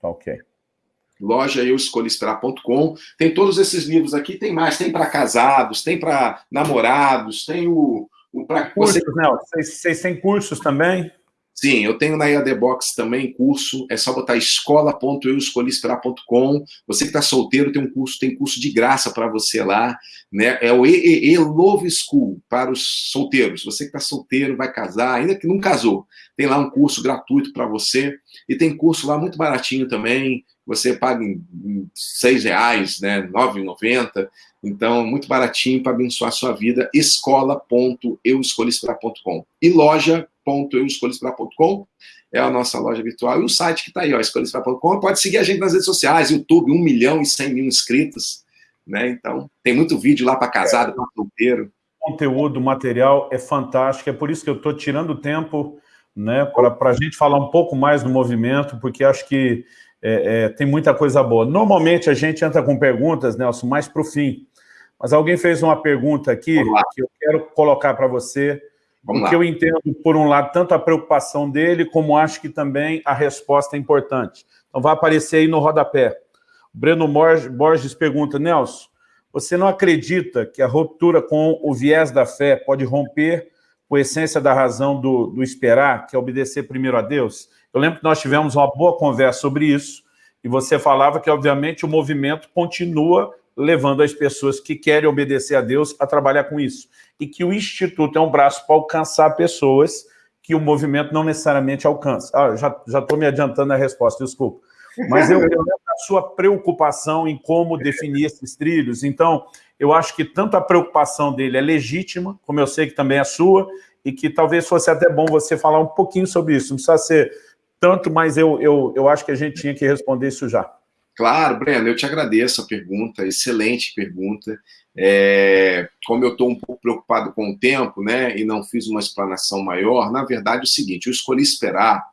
Tá ok. Loja eu esperar.com. Tem todos esses livros aqui, tem mais, tem para casados, tem para namorados, tem o cursos, você... né? Vocês, vocês têm cursos também? Sim, eu tenho na EAD Box também curso, é só botar escola.euescolhiesperar.com. Você que está solteiro tem um curso, tem curso de graça para você lá, né? É o EEE Love School para os solteiros. Você que está solteiro, vai casar, ainda que não casou, tem lá um curso gratuito para você. E tem curso lá muito baratinho também, você paga em, seis reais, né? R$ 9,90. Então, muito baratinho para abençoar a sua vida. escola.euescolhisperar.com e loja.euescolhisperar.com é a nossa loja virtual. E o site que está aí, ó. Pode seguir a gente nas redes sociais, YouTube, 1 milhão e 100 mil inscritos. Né? Então, tem muito vídeo lá para casado, para solteiro. O conteúdo, o material é fantástico. É por isso que eu estou tirando tempo né, para a gente falar um pouco mais do movimento, porque acho que é, é, tem muita coisa boa. Normalmente a gente entra com perguntas, Nelson, mais para o fim. Mas alguém fez uma pergunta aqui que eu quero colocar para você, Vamos porque lá. eu entendo, por um lado, tanto a preocupação dele, como acho que também a resposta é importante. Então vai aparecer aí no rodapé. O Breno Borges pergunta, Nelson, você não acredita que a ruptura com o viés da fé pode romper com a essência da razão do, do esperar, que é obedecer primeiro a Deus? Eu lembro que nós tivemos uma boa conversa sobre isso, e você falava que, obviamente, o movimento continua levando as pessoas que querem obedecer a Deus a trabalhar com isso. E que o Instituto é um braço para alcançar pessoas que o movimento não necessariamente alcança. Ah, já estou me adiantando na resposta, desculpa. Mas eu lembro da sua preocupação em como definir esses trilhos. Então, eu acho que tanto a preocupação dele é legítima, como eu sei que também é sua, e que talvez fosse até bom você falar um pouquinho sobre isso. Não precisa ser tanto, mas eu, eu, eu acho que a gente tinha que responder isso já. Claro, Breno, eu te agradeço a pergunta, excelente pergunta. É, como eu estou um pouco preocupado com o tempo, né, e não fiz uma explanação maior, na verdade é o seguinte, eu escolhi esperar,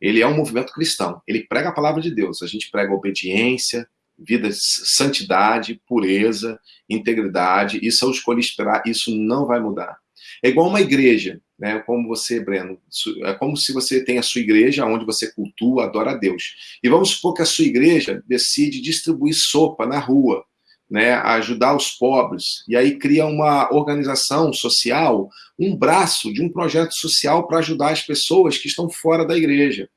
ele é um movimento cristão, ele prega a palavra de Deus, a gente prega obediência, vida de santidade, pureza, integridade, isso eu escolhi esperar, isso não vai mudar. É igual uma igreja, né? Como você, Breno, é como se você tem a sua igreja onde você cultua, adora a Deus. E vamos supor que a sua igreja decide distribuir sopa na rua, né, ajudar os pobres, e aí cria uma organização social, um braço de um projeto social para ajudar as pessoas que estão fora da igreja.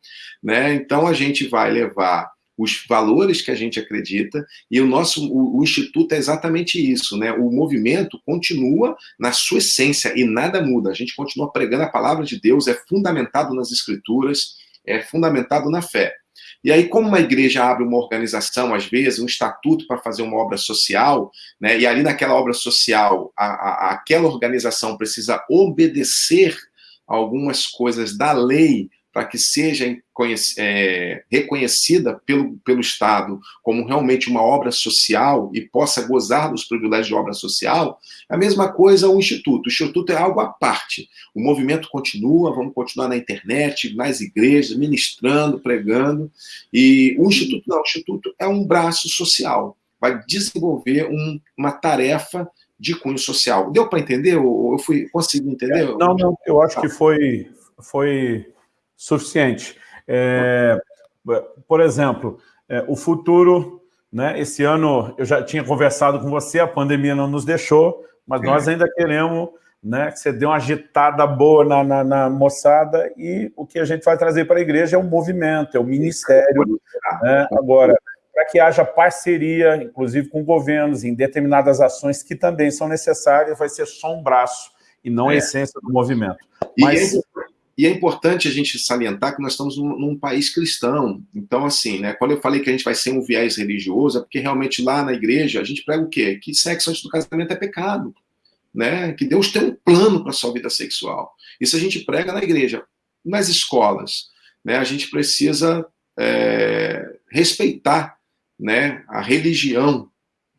Né? Então a gente vai levar os valores que a gente acredita, e o nosso o, o, Instituto é exatamente isso, né? O movimento continua na sua essência e nada muda. A gente continua pregando a palavra de Deus, é fundamentado nas escrituras, é fundamentado na fé. E aí, como uma igreja abre uma organização, às vezes, um estatuto para fazer uma obra social, né, e ali naquela obra social, a, a, aquela organização precisa obedecer algumas coisas da lei para que seja é, reconhecida pelo, pelo Estado como realmente uma obra social e possa gozar dos privilégios de obra social, a mesma coisa o Instituto. O Instituto é algo à parte. O movimento continua, vamos continuar na internet, nas igrejas, ministrando, pregando, e o Instituto não, o Instituto é um braço social, vai desenvolver um, uma tarefa de cunho social. Deu para entender? Eu fui, consegui entender? Não, não, eu acho que foi, foi suficiente. É, por exemplo, é, o futuro, né, esse ano eu já tinha conversado com você, a pandemia não nos deixou, mas nós ainda queremos né, que você dê uma agitada boa na, na, na, moçada e o que a gente vai trazer para a igreja é um movimento, é um ministério. Né? Agora, para que haja parceria, inclusive com governos, em determinadas ações que também são necessárias, vai ser só um braço e não a é. essência do movimento. Mas... E e é importante a gente salientar que nós estamos num, num, país cristão. Então, assim, né, quando eu falei que a gente vai ser um viés religioso, é porque realmente lá na igreja a gente prega o quê? Que sexo antes do casamento é pecado. Né? Que Deus tem um plano para a sua vida sexual. Isso a gente prega na igreja. Nas escolas, né, a gente precisa é, respeitar né, a religião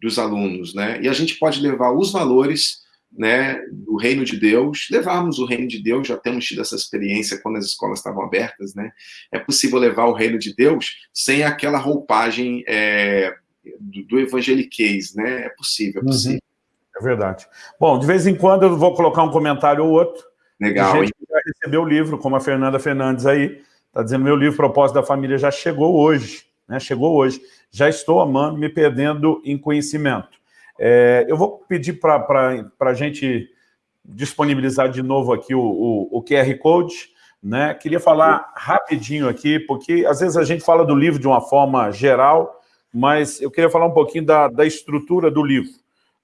dos alunos. Né? E a gente pode levar os valores né, do reino de Deus, levarmos o reino de Deus, já temos tido essa experiência quando as escolas estavam abertas, né? É possível levar o reino de Deus sem aquela roupagem é, do, do evangeliquez, né? É possível, é uhum. possível. Uhum. É verdade. Bom, de vez em quando eu vou colocar um comentário ou outro. Legal. Gente já recebeu o livro, como a Fernanda Fernandes aí, está dizendo, meu livro Propósito da Família já chegou hoje, né? Chegou hoje. Já estou amando, me perdendo em conhecimento. É, eu vou pedir para a gente disponibilizar de novo aqui o, o, o, QR Code. Né? Queria falar rapidinho aqui, porque às vezes a gente fala do livro de uma forma geral, mas eu queria falar um pouquinho da, da estrutura do livro.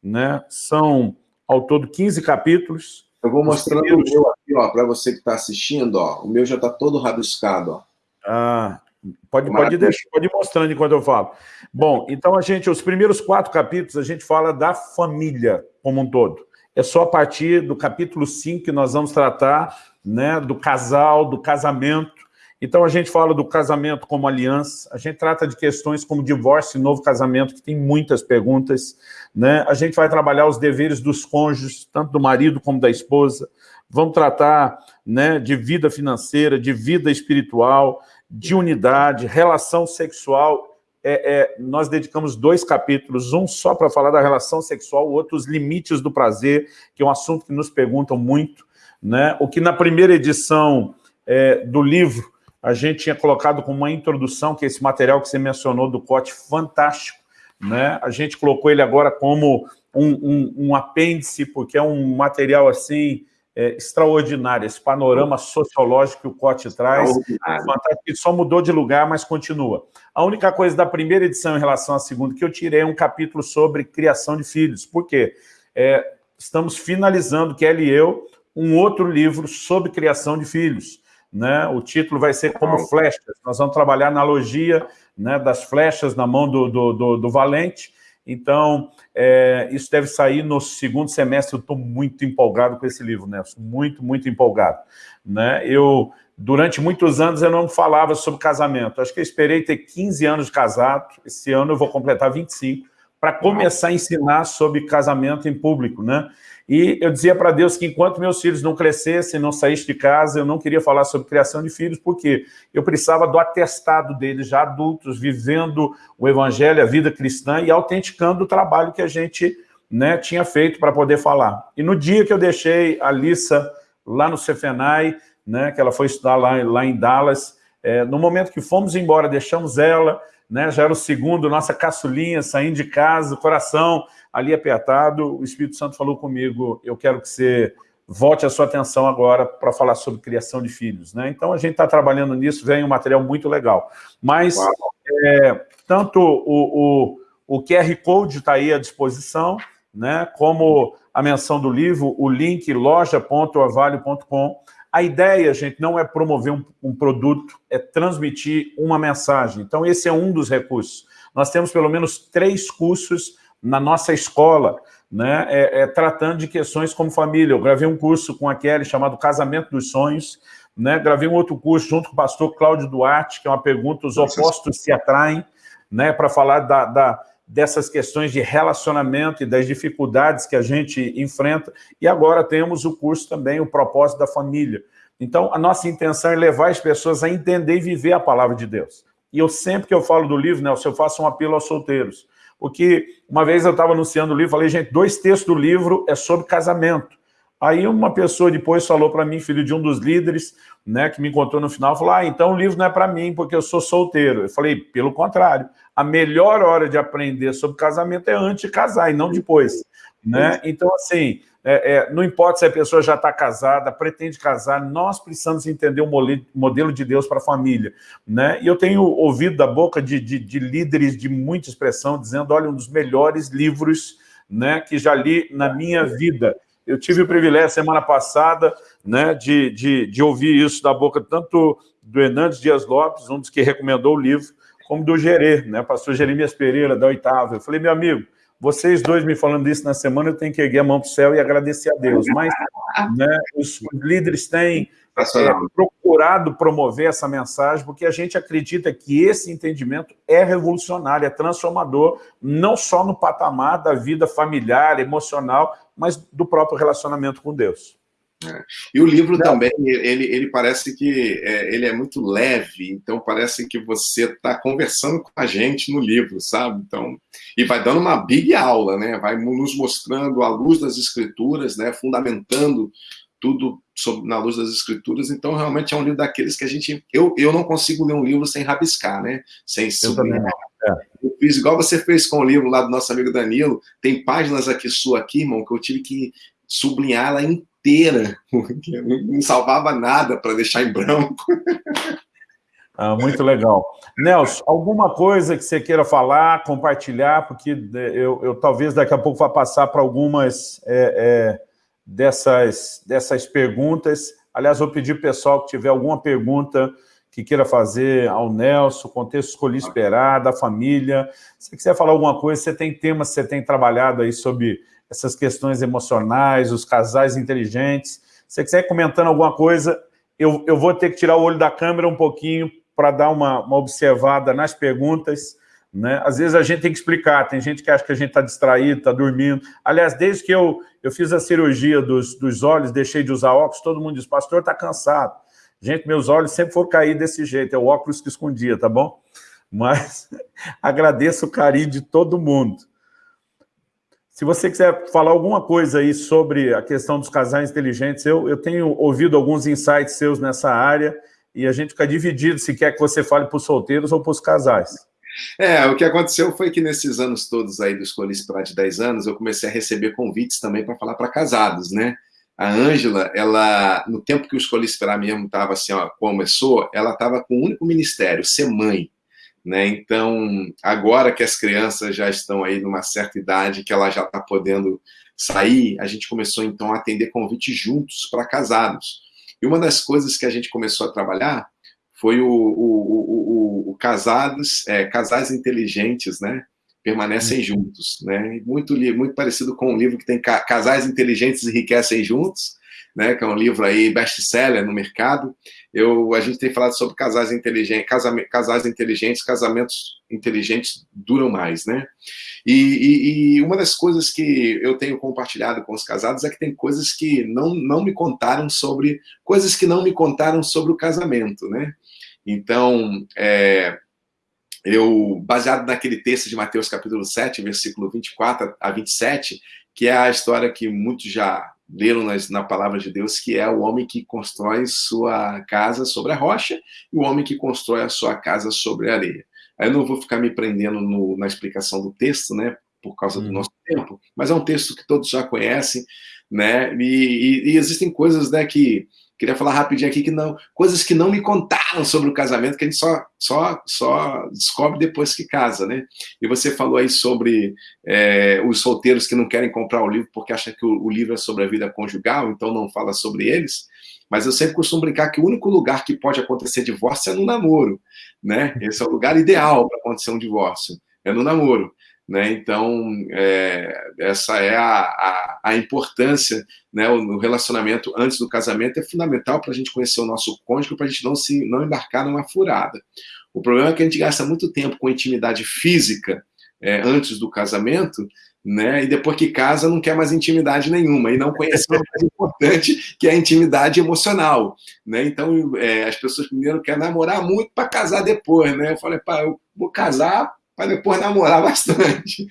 Né? São, ao todo, 15 capítulos. Eu vou mostrando o meu aqui, para você que está assistindo. Ó. O meu já está todo rabiscado. Ó. Ah, Pode, pode, deixar, pode ir mostrando enquanto eu falo. Bom, então a gente, os primeiros quatro capítulos, a gente fala da família como um todo. É só a partir do capítulo 5 que nós vamos tratar né, do casal, do casamento. Então a gente fala do casamento como aliança, a gente trata de questões como divórcio e novo casamento, que tem muitas perguntas. Né? A gente vai trabalhar os deveres dos cônjuges, tanto do marido como da esposa. Vamos tratar né, de vida financeira, de vida espiritual, de unidade, relação sexual. É, é, nós dedicamos dois capítulos, um só para falar da relação sexual, o outro os limites do prazer, que é um assunto que nos perguntam muito. Né? O que na primeira edição é, do livro a gente tinha colocado como uma introdução, que é esse material que você mencionou do Cote, fantástico. Né? A gente colocou ele agora como um, um, um apêndice, porque é um material assim é, extraordinária, esse panorama sociológico que o Cote traz, fantástico, só mudou de lugar, mas continua. A única coisa da primeira edição em relação à segunda que eu tirei é um capítulo sobre criação de filhos. Por quê? É, estamos finalizando, Kelly e eu, um outro livro sobre criação de filhos. Né? O título vai ser Como Flechas. Nós vamos trabalhar a analogia né, das flechas na mão do, do, do, do valente. Então, é, isso deve sair no segundo semestre. Eu estou muito empolgado com esse livro, Nelson. Muito, muito empolgado. Né? Eu, durante muitos anos, eu não falava sobre casamento. Acho que eu esperei ter 15 anos de casado. Esse ano eu vou completar 25 para começar a ensinar sobre casamento em público, né? E eu dizia para Deus que enquanto meus filhos não crescessem, não saíssem de casa, eu não queria falar sobre criação de filhos, porque eu precisava do atestado deles, já adultos, vivendo o evangelho, a vida cristã e autenticando o trabalho que a gente né, tinha feito para poder falar. E no dia que eu deixei a Lissa lá no Cefenai, né, que ela foi estudar lá, lá em Dallas, é, no momento que fomos embora, deixamos ela, né, já era o segundo, nossa caçulinha, saindo de casa, coração ali apertado, o Espírito Santo falou comigo, eu quero que você volte a sua atenção agora para falar sobre criação de filhos. Né? Então, a gente está trabalhando nisso, vem um material muito legal. Mas, é, tanto o, o, o QR Code está aí à disposição, né, como a menção do livro, o link loja.orvalho.com, a ideia, gente, não é promover um, um, produto, é transmitir uma mensagem. Então, esse é um dos recursos. Nós temos pelo menos três cursos na nossa escola, né, é, é, tratando de questões como família. Eu gravei um curso com a Kelly chamado Casamento dos Sonhos, né, gravei um outro curso junto com o pastor Cláudio Duarte, que é uma pergunta, os opostos se atraem, né, para falar da, da dessas questões de relacionamento e das dificuldades que a gente enfrenta. E agora temos o curso também, o propósito da família. Então, a nossa intenção é levar as pessoas a entender e viver a palavra de Deus. E eu sempre que eu falo do livro, Nelson, eu faço um apelo aos solteiros. Porque uma vez eu estava anunciando o livro, falei, gente, dois textos do livro é sobre casamento. Aí uma pessoa depois falou para mim, filho de um dos líderes, né, que me encontrou no final, falou, ah, então o livro não é para mim, porque eu sou solteiro. Eu falei, pelo contrário, a melhor hora de aprender sobre casamento é antes de casar e não depois. Né? Então, assim, é, é, não importa se a pessoa já está casada, pretende casar, nós precisamos entender o modelo de Deus para a família. Né? E eu tenho ouvido da boca de, de, de líderes de muita expressão, dizendo, olha, um dos melhores livros né, que já li na minha vida. Eu tive o privilégio, semana passada, né, de, de, de ouvir isso da boca tanto do Hernandes Dias Lopes, um dos que recomendou o livro, como do Gerê, né, pastor Jeremias Pereira, da oitava. Eu falei, meu amigo, vocês dois me falando isso na semana, eu tenho que erguer a mão para o céu e agradecer a Deus. Mas né, os líderes têm é, procurado promover essa mensagem, porque a gente acredita que esse entendimento é revolucionário, é transformador, não só no patamar da vida familiar, emocional, mas do próprio relacionamento com Deus. É. E o livro Não. também, ele, ele parece que é, ele é muito leve, então parece que você está conversando com a gente no livro, sabe? Então, e vai dando uma big aula, né? Vai nos mostrando a luz das escrituras, né? Fundamentando tudo sobre, na luz das escrituras. Então, realmente é um livro daqueles que a gente... Eu, eu não consigo ler um livro sem rabiscar, né? Sem sublinhar. É. Eu fiz igual você fez com o livro lá do nosso amigo Danilo. Tem páginas aqui sua aqui, irmão, que eu tive que sublinhar ela inteira, porque não salvava nada para deixar em branco. Ah, muito legal. Nelson, alguma coisa que você queira falar, compartilhar, porque eu, eu talvez daqui a pouco vá passar para algumas é, é, dessas, dessas perguntas. Aliás, vou pedir pessoal que tiver alguma pergunta que queira fazer ao Nelson, contexto escolhi esperar, da família. Se quiser falar alguma coisa, você tem temas que você tem trabalhado aí sobre essas questões emocionais, os casais inteligentes. Se você quiser comentando alguma coisa, eu, eu vou ter que tirar o olho da câmera um pouquinho para dar uma, uma observada nas perguntas. Né? Às vezes a gente tem que explicar, tem gente que acha que a gente está distraído, está dormindo. Aliás, desde que eu, eu fiz a cirurgia dos, dos olhos, deixei de usar óculos, todo mundo diz, pastor, está cansado. Gente, meus olhos sempre foram cair desse jeito, é o óculos que escondia, tá bom? Mas agradeço o carinho de todo mundo. Se você quiser falar alguma coisa aí sobre a questão dos casais inteligentes, eu, eu tenho ouvido alguns insights seus nessa área e a gente fica dividido se quer que você fale para os solteiros ou para os casais. É, o que aconteceu foi que nesses anos todos aí do Escolhi Esperar de 10 anos, eu comecei a receber convites também para falar para casados, né? A Ângela, ela, no tempo que o Escolhi Esperar mesmo estava assim, ó, começou, ela estava com o um único ministério, ser mãe. Né? Então, agora que as crianças já estão aí numa certa idade, que ela já está podendo sair, a gente começou então a atender convites juntos para casados. E uma das coisas que a gente começou a trabalhar foi o, o, o, o casados, é, casais inteligentes, né? Permanecem juntos, né? Muito, muito parecido com um livro que tem Casais Inteligentes Enriquecem Juntos, né, que é um livro aí best-seller no mercado. Eu, a gente tem falado sobre casais inteligentes, casais inteligentes, casamentos inteligentes duram mais, né? E, e, e, uma das coisas que eu tenho compartilhado com os casados é que tem coisas que não, não me contaram sobre, coisas que não me contaram sobre o casamento, né? Então, é, eu, baseado naquele texto de Mateus capítulo 7, versículo 24 a 27, que é a história que muitos já leram na palavra de Deus, que é o homem que constrói sua casa sobre a rocha e o homem que constrói a sua casa sobre a areia. Aí eu não vou ficar me prendendo no, na explicação do texto, né, por causa do hum. nosso tempo, mas é um texto que todos já conhecem, né, e, e, e existem coisas, né, que Queria falar rapidinho aqui que não, coisas que não me contaram sobre o casamento, que a gente só, só, só descobre depois que casa, né? E você falou aí sobre é, os solteiros que não querem comprar o livro porque acham que o, o livro é sobre a vida conjugal, então não fala sobre eles. Mas eu sempre costumo brincar que o único lugar que pode acontecer divórcio é no namoro, né? Esse é o lugar ideal para acontecer um divórcio, é no namoro. Né? Então, é, essa é a, a, a importância, né? o, o, relacionamento antes do casamento é fundamental para a gente conhecer o nosso cônjuge, para a gente não, se, não embarcar numa furada. O problema é que a gente gasta muito tempo com intimidade física é, antes do casamento, né? E depois que casa não quer mais intimidade nenhuma e não conhece o mais importante, que é a intimidade emocional, né? Então é, as pessoas primeiro querem namorar muito para casar depois, né? Eu falei, pá, eu vou casar para depois namorar bastante,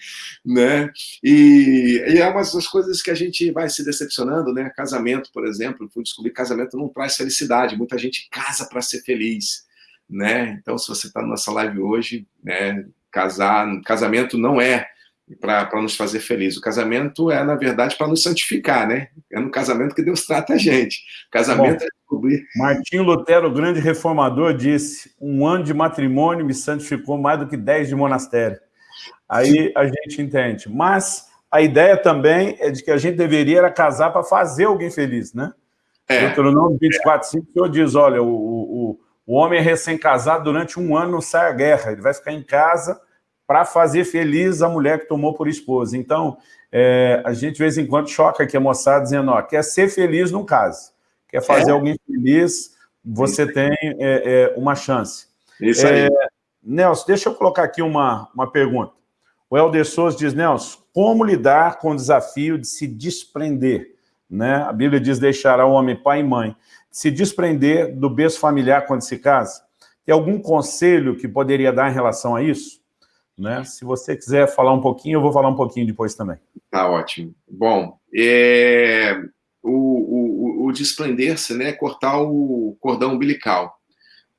né? E, e, é uma das coisas que a gente vai se decepcionando, né? Casamento, por exemplo, fui descobrir que casamento não traz felicidade, muita gente casa para ser feliz, né? Então, se você está nessa live hoje, né? Casar, casamento não é para nos fazer feliz. O casamento é, na verdade, para nos santificar, né? É no casamento que Deus trata a gente. Casamento Bom, é descobrir. Martinho Lutero, grande reformador, disse: um ano de matrimônio me santificou mais do que dez de monastério. Aí a gente entende. Mas a ideia também é de que a gente deveria casar para fazer alguém feliz, né? É. Deuteronômio 24, 5, o senhor diz, olha, o, o, o homem é recém-casado durante um ano não sai à guerra, ele vai ficar em casa para fazer feliz a mulher que tomou por esposa. Então, é, a gente de vez em quando choca aqui a moçada dizendo, ó, quer ser feliz num caso, quer fazer é? alguém feliz, você Isso. tem é, é, uma chance. Isso aí. É, Nelson, deixa eu colocar aqui uma, uma pergunta. O Helder Souza diz, Nelson, como lidar com o desafio de se desprender? Né? A Bíblia diz, deixará o homem pai e mãe. Se desprender do berço familiar quando se casa? Tem algum conselho que poderia dar em relação a isso? Né? Se você quiser falar um pouquinho, eu vou falar um pouquinho depois também. Tá ótimo. Bom, é... o, o, desprender-se, né, cortar o cordão umbilical.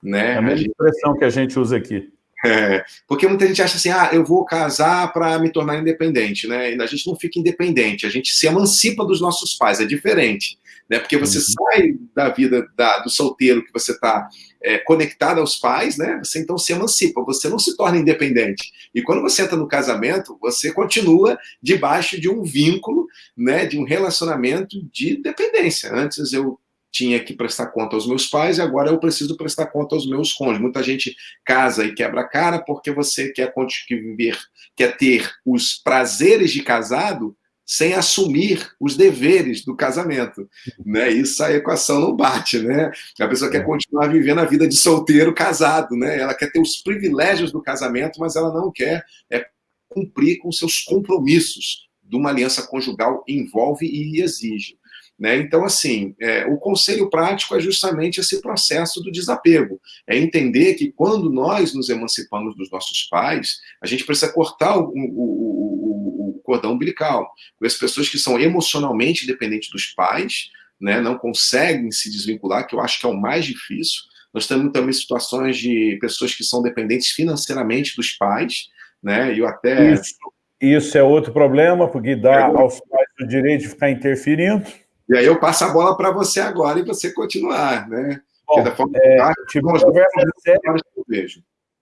Né? É a mesma expressão que a gente usa aqui. É, porque muita gente acha assim, ah, eu vou casar para me tornar independente, né? E a gente não fica independente, a gente se emancipa dos nossos pais, é diferente, né? Porque você uhum. sai da vida da, do solteiro que você está é, conectado aos pais, né? Você então se emancipa, você não se torna independente. E quando você entra no casamento, você continua debaixo de um vínculo, né? De um relacionamento de dependência. Antes eu tinha que prestar conta aos meus pais e agora eu preciso prestar conta aos meus cônjuges. Muita gente casa e quebra a cara porque você quer viver, quer ter os prazeres de casado sem assumir os deveres do casamento, né? Isso a equação não bate, né? A pessoa quer é. continuar vivendo a vida de solteiro casado, né? Ela quer ter os privilégios do casamento, mas ela não quer é, cumprir com seus compromissos de uma aliança conjugal envolve e exige. Né? Então, assim, é, o conselho prático é justamente esse processo do desapego. É entender que quando nós nos emancipamos dos nossos pais, a gente precisa cortar o, o, o, o cordão umbilical. As pessoas que são emocionalmente dependentes dos pais, né, não conseguem se desvincular, que eu acho que é o mais difícil. Nós temos também situações de pessoas que são dependentes financeiramente dos pais, né, eu até... Isso, isso é outro problema, porque dá é aos pais o direito de ficar interferindo. E aí eu passo a bola para você agora e você continuar, né? Bom, da forma é, tive uma conversa séria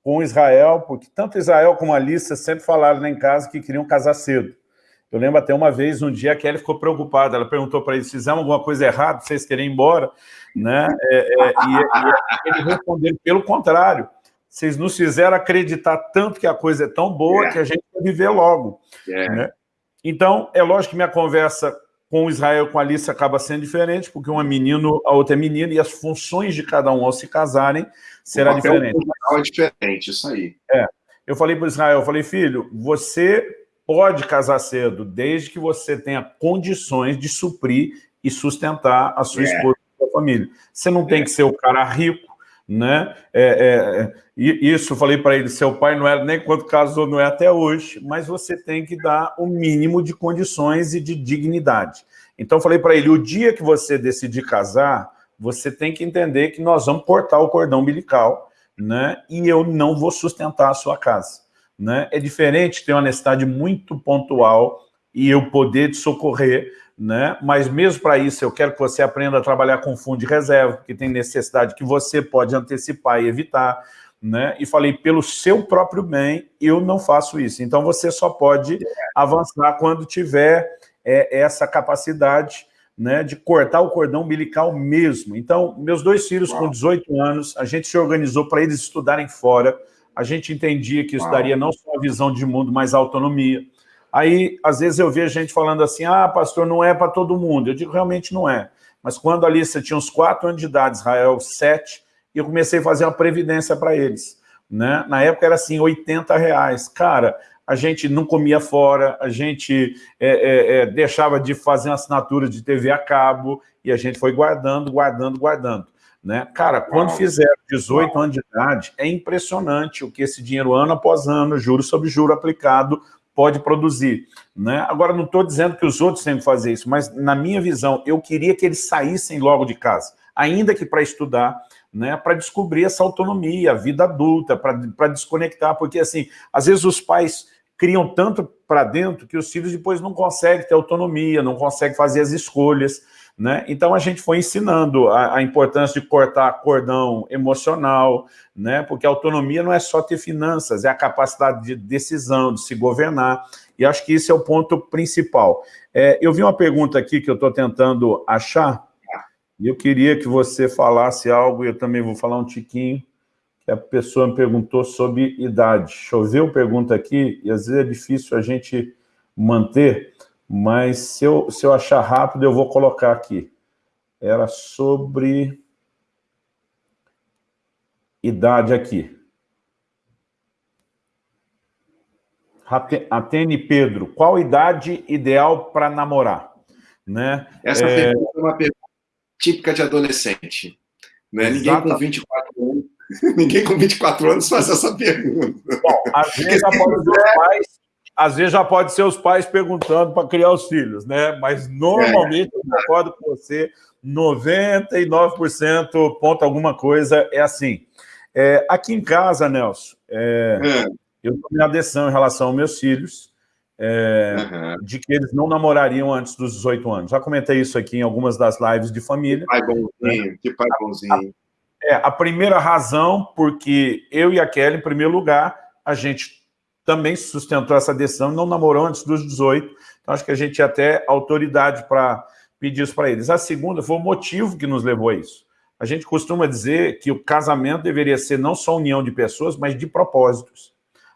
com Israel, porque tanto Israel como a Alissa sempre falaram lá em casa que queriam casar cedo. Eu lembro até uma vez, um dia, a Kelly ficou preocupada. Ela perguntou para eles, fizemos alguma coisa errada, vocês querem ir embora? Né? É, é, e, e eles responderam, pelo contrário, vocês nos fizeram acreditar tanto que a coisa é tão boa yeah. É. que a gente vai viver logo. Yeah. É. Né? Então, é lógico que minha conversa com Israel com a Alice acaba sendo diferente, porque um é menino, a outra é menina, e as funções de cada um ao se casarem será diferente. é diferente, isso aí. É. Eu falei para Israel, eu falei, filho, você pode casar cedo, desde que você tenha condições de suprir e sustentar a sua é. esposa e a sua família. Você não tem é. que ser o cara rico, né? É, é, é isso, eu falei para ele, seu pai não é nem quando casou, não é até hoje, mas você tem que dar o mínimo de condições e de dignidade. Então, eu falei para ele, o dia que você decidir casar, você tem que entender que nós vamos cortar o cordão umbilical, né? E eu não vou sustentar a sua casa né? É diferente ter uma necessidade muito pontual e eu poder te socorrer, né? Mas mesmo para isso, eu quero que você aprenda a trabalhar com fundo de reserva, que tem necessidade que você pode antecipar e evitar, né? E falei, pelo seu próprio bem, eu não faço isso. Então, você só pode avançar quando tiver é, essa capacidade né, de cortar o cordão umbilical mesmo. Então, meus dois filhos com 18 anos, a gente se organizou para eles estudarem fora, a gente entendia que isso daria não só a visão de mundo, mas autonomia. Aí, às vezes, eu vejo gente falando assim, ah, pastor, não é para todo mundo. Eu digo, realmente não é. Mas quando a Alissa tinha uns quatro anos de idade, Israel sete, eu comecei a fazer uma previdência para eles. Né? Na época era assim, 80 reais. Cara, a gente não comia fora, a gente é, é, é, deixava de fazer uma assinatura de TV a cabo, e a gente foi guardando, guardando, guardando. Né? Cara, quando fizeram 18 anos de idade, é impressionante o que esse dinheiro, ano após ano, juro sobre juro aplicado, pode produzir. Né? Agora, não estou dizendo que os outros têm que fazer isso, mas, na minha visão, eu queria que eles saíssem logo de casa, ainda que para estudar, né, para descobrir essa autonomia, a vida adulta, para desconectar, porque, assim, às vezes os pais criam tanto para dentro que os filhos depois não conseguem ter autonomia, não conseguem fazer as escolhas, né? Então, a gente foi ensinando a, a, importância de cortar cordão emocional, né? porque autonomia não é só ter finanças, é a capacidade de decisão, de se governar, e acho que esse é o ponto principal. É, eu vi uma pergunta aqui que eu estou tentando achar, e eu queria que você falasse algo, e eu também vou falar um tiquinho, que a pessoa me perguntou sobre idade. Choveu pergunta aqui, e às vezes é difícil a gente manter, mas se eu, se eu achar rápido, eu vou colocar aqui. Era sobre idade aqui. Atene Pedro, qual idade ideal para namorar? Né? Essa é... pergunta é uma pergunta típica de adolescente. Né? Ninguém com 24 anos, ninguém com 24 anos faz essa pergunta. Bom, às vezes após os pais às vezes já pode ser os pais perguntando para criar os filhos, né? Mas normalmente, eu concordo com você, 99% ponto alguma coisa é assim. É, aqui em casa, Nelson, é, é. eu tomei a decisão em relação aos meus filhos, uhum. de que eles não namorariam antes dos 18 anos. Já comentei isso aqui em algumas das lives de família. Que pai bonzinho, né? que pai bonzinho. A, é, a primeira razão, porque eu e a Kelly, em primeiro lugar, a gente também sustentou essa decisão, não namorou antes dos 18, então acho que a gente tinha até autoridade para pedir isso para eles. A segunda foi o motivo que nos levou a isso. A gente costuma dizer que o casamento deveria ser não só união de pessoas, mas de propósitos.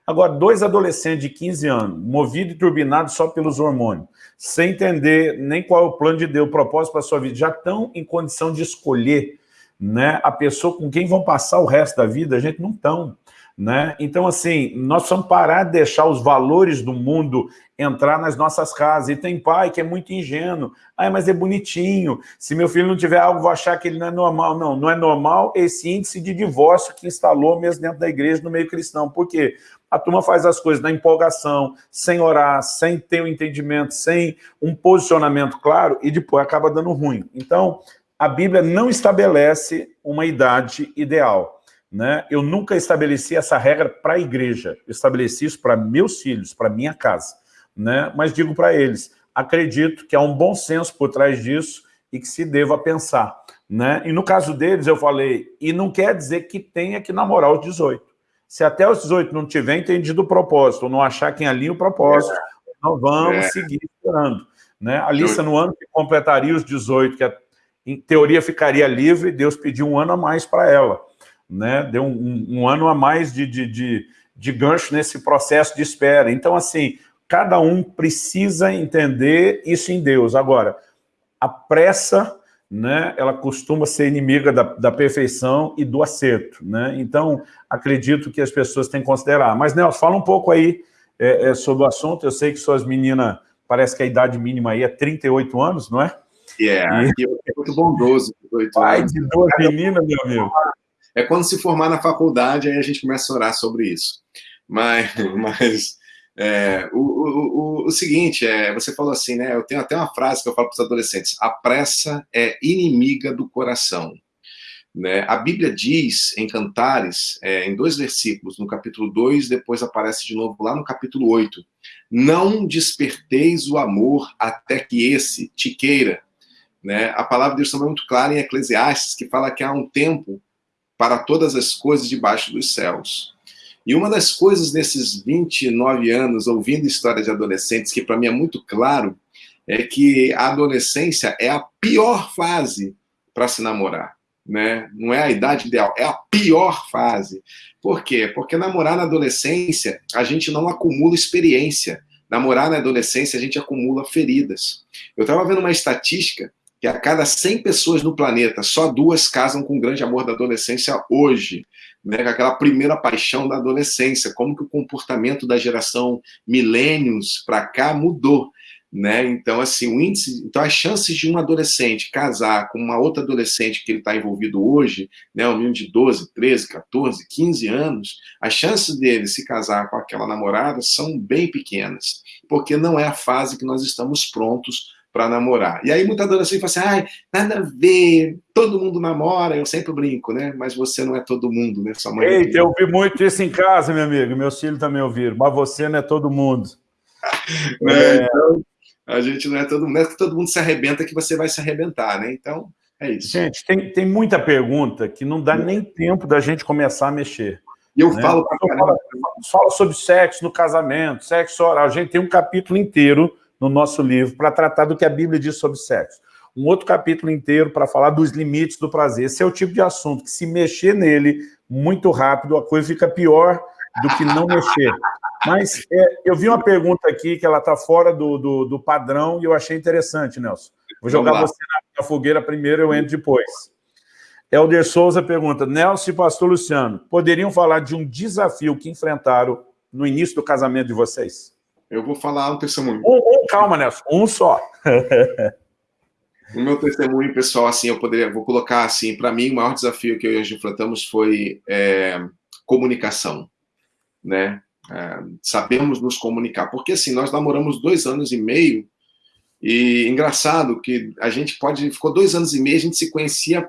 Agora, dois adolescentes de 15 anos, movidos e turbinados só pelos hormônios, sem entender nem qual é o plano de Deus, o propósito para a sua vida, já estão em condição de escolher né, a pessoa com quem vão passar o resto da vida, a gente não estão. Né? Então, assim, nós precisamos parar de deixar os valores do mundo entrar nas nossas casas. E tem pai que é muito ingênuo. Ah, mas é bonitinho. Se meu filho não tiver algo, vou achar que ele não é normal. Não, não é normal esse índice de divórcio que instalou mesmo dentro da igreja, no meio cristão. Por quê? A turma faz as coisas na empolgação, sem orar, sem ter o um entendimento, sem um posicionamento claro, e depois acaba dando ruim. Então, a Bíblia não estabelece uma idade ideal. Né? Eu nunca estabeleci essa regra para a igreja, eu estabeleci isso para meus filhos, para minha casa. Né? Mas digo para eles, acredito que há um bom senso por trás disso e que se deva pensar. Né? E no caso deles, eu falei, e não quer dizer que tenha que namorar aos 18. Se até os 18 não tiver entendido o propósito, ou não achar quem alinha o propósito, é. nós vamos é. seguir esperando. Né? A Lisa, no ano que completaria os 18, que em teoria ficaria livre, Deus pediu um ano a mais para ela. Né? Deu um, um, ano a mais de, de, de, de gancho nesse processo de espera. Então, assim, cada um precisa entender isso em Deus. Agora, a pressa, né, ela costuma ser inimiga da, da perfeição e do acerto. Né? Então, acredito que as pessoas têm que considerar. Mas, Nelson, fala um pouco aí é, é, sobre o assunto. Eu sei que suas meninas parece que a idade mínima aí é 38 anos, não é? Yeah, e... é muito bondoso. Pai de duas meninas, meu amigo. É quando se formar na faculdade, aí a gente começa a orar sobre isso. Mas, mas é, o, o, o, o, seguinte, é, você falou assim, né? Eu tenho até uma frase que eu falo para os adolescentes: a pressa é inimiga do coração. Né? A Bíblia diz em Cantares, é, em dois versículos, no capítulo 2, depois aparece de novo lá no capítulo 8, não desperteis o amor até que esse te queira. Né? A palavra de Deus também é muito clara em Eclesiastes, que fala que há um tempo para todas as coisas debaixo dos céus. E uma das coisas nesses 29 anos, ouvindo histórias de adolescentes, que para mim é muito claro, é que a adolescência é a pior fase para se namorar né? Não é a idade ideal, é a pior fase. Por quê? Porque namorar na adolescência, a gente não acumula experiência. Namorar na adolescência, a gente acumula feridas. Eu estava vendo uma estatística que a cada 100 pessoas no planeta, só duas casam com o grande amor da adolescência hoje, né? Aquela primeira paixão da adolescência. Como que o comportamento da geração milênios para cá mudou né? Então, assim, o índice, então as chances de um adolescente casar com uma outra adolescente que ele está envolvido hoje, né, um menino de 12, 13, 14, 15 anos, as chances dele se casar com aquela namorada são bem pequenas, porque não é a fase que nós estamos prontos para namorar. E aí muita adolescente fala assim, ai, nada a ver, todo mundo namora, eu sempre brinco, né? Mas você não é todo mundo, né? Sua mãe é Eita, eu ouvi muito isso em casa, meu amigo, meus filhos também ouviram, mas você não é todo mundo. É, é... Então, a gente não é todo mundo, não é que todo mundo se arrebenta que você vai se arrebentar, né? Então, é isso. Gente, tem, tem muita pergunta que não dá nem tempo da gente começar a mexer. E eu né? falo pra fala, fala sobre sexo no casamento, sexo oral. A gente tem um capítulo inteiro no nosso livro para tratar do que a Bíblia diz sobre sexo. Um outro capítulo inteiro para falar dos limites do prazer. Esse é o tipo de assunto que, se mexer nele muito rápido, a coisa fica pior do que não mexer. Mas é, eu vi uma pergunta aqui que ela está fora do, do, do, padrão e eu achei interessante, Nelson. Vou jogar você na, na, fogueira primeiro, eu entro depois. Helder Souza pergunta, Nelson e pastor Luciano, poderiam falar de um desafio que enfrentaram no início do casamento de vocês? Eu vou falar um testemunho. Um, um calma, Nelson, um só. o meu testemunho, pessoal, assim, eu poderia, vou colocar assim, para mim, o maior desafio que eu e a enfrentamos foi é, comunicação, né? É, sabemos nos comunicar. Porque, assim, nós namoramos dois anos e meio, e engraçado que a gente pode... Ficou dois anos e meio, a gente se conhecia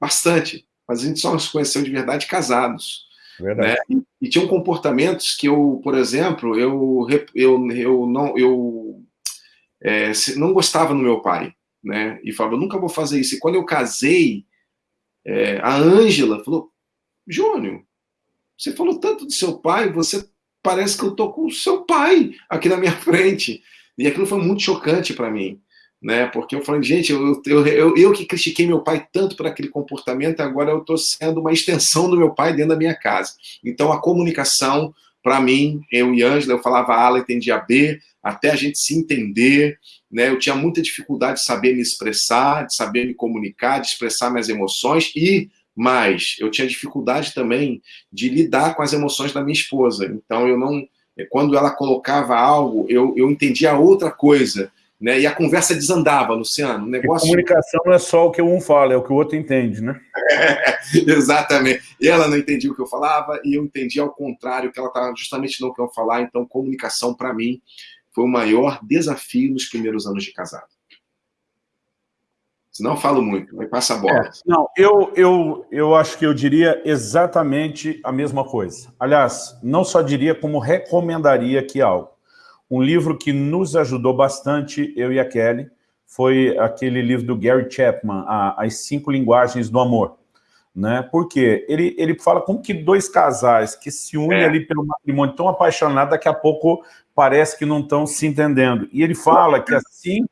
bastante, mas a gente só se conheceu de verdade casados. Verdade. Né? E, tinham comportamentos que eu, por exemplo, eu, eu, eu não... Eu, é, não gostava no meu pai, né? E falava, nunca vou fazer isso. E quando eu casei, é, a Ângela falou, Júnior, você falou tanto do seu pai, você parece que eu tô com o seu pai aqui na minha frente. E aquilo foi muito chocante para mim, né? Porque eu falei, gente, eu, eu, eu, eu, que critiquei meu pai tanto por aquele comportamento, agora eu estou sendo uma extensão do meu pai dentro da minha casa. Então a comunicação, para mim, eu e Ângela, eu falava A, ela entendia B, até a gente se entender, né? Eu tinha muita dificuldade de saber me expressar, de saber me comunicar, de expressar minhas emoções e mas eu tinha dificuldade também de lidar com as emoções da minha esposa. Então, eu não, quando ela colocava algo, eu, eu entendia outra coisa. Né? E a conversa desandava, Luciano. O negócio... E comunicação não é só o que um fala, é o que o outro entende, né? É, exatamente. Ela não entendia o que eu falava e eu entendia ao contrário, que ela estava justamente não querendo falar. Então, comunicação, para mim, foi o maior desafio nos primeiros anos de casado. Senão eu falo muito, aí passa a bola. É, não, eu, eu, eu acho que eu diria exatamente a mesma coisa. Aliás, não só diria, como recomendaria aqui algo. Um livro que nos ajudou bastante, eu e a Kelly, foi aquele livro do Gary Chapman, As Cinco Linguagens do Amor. né? Porque ele, ele fala como que dois casais que se unem é. ali pelo matrimônio tão apaixonados, daqui a pouco parece que não estão se entendendo. E ele fala que assim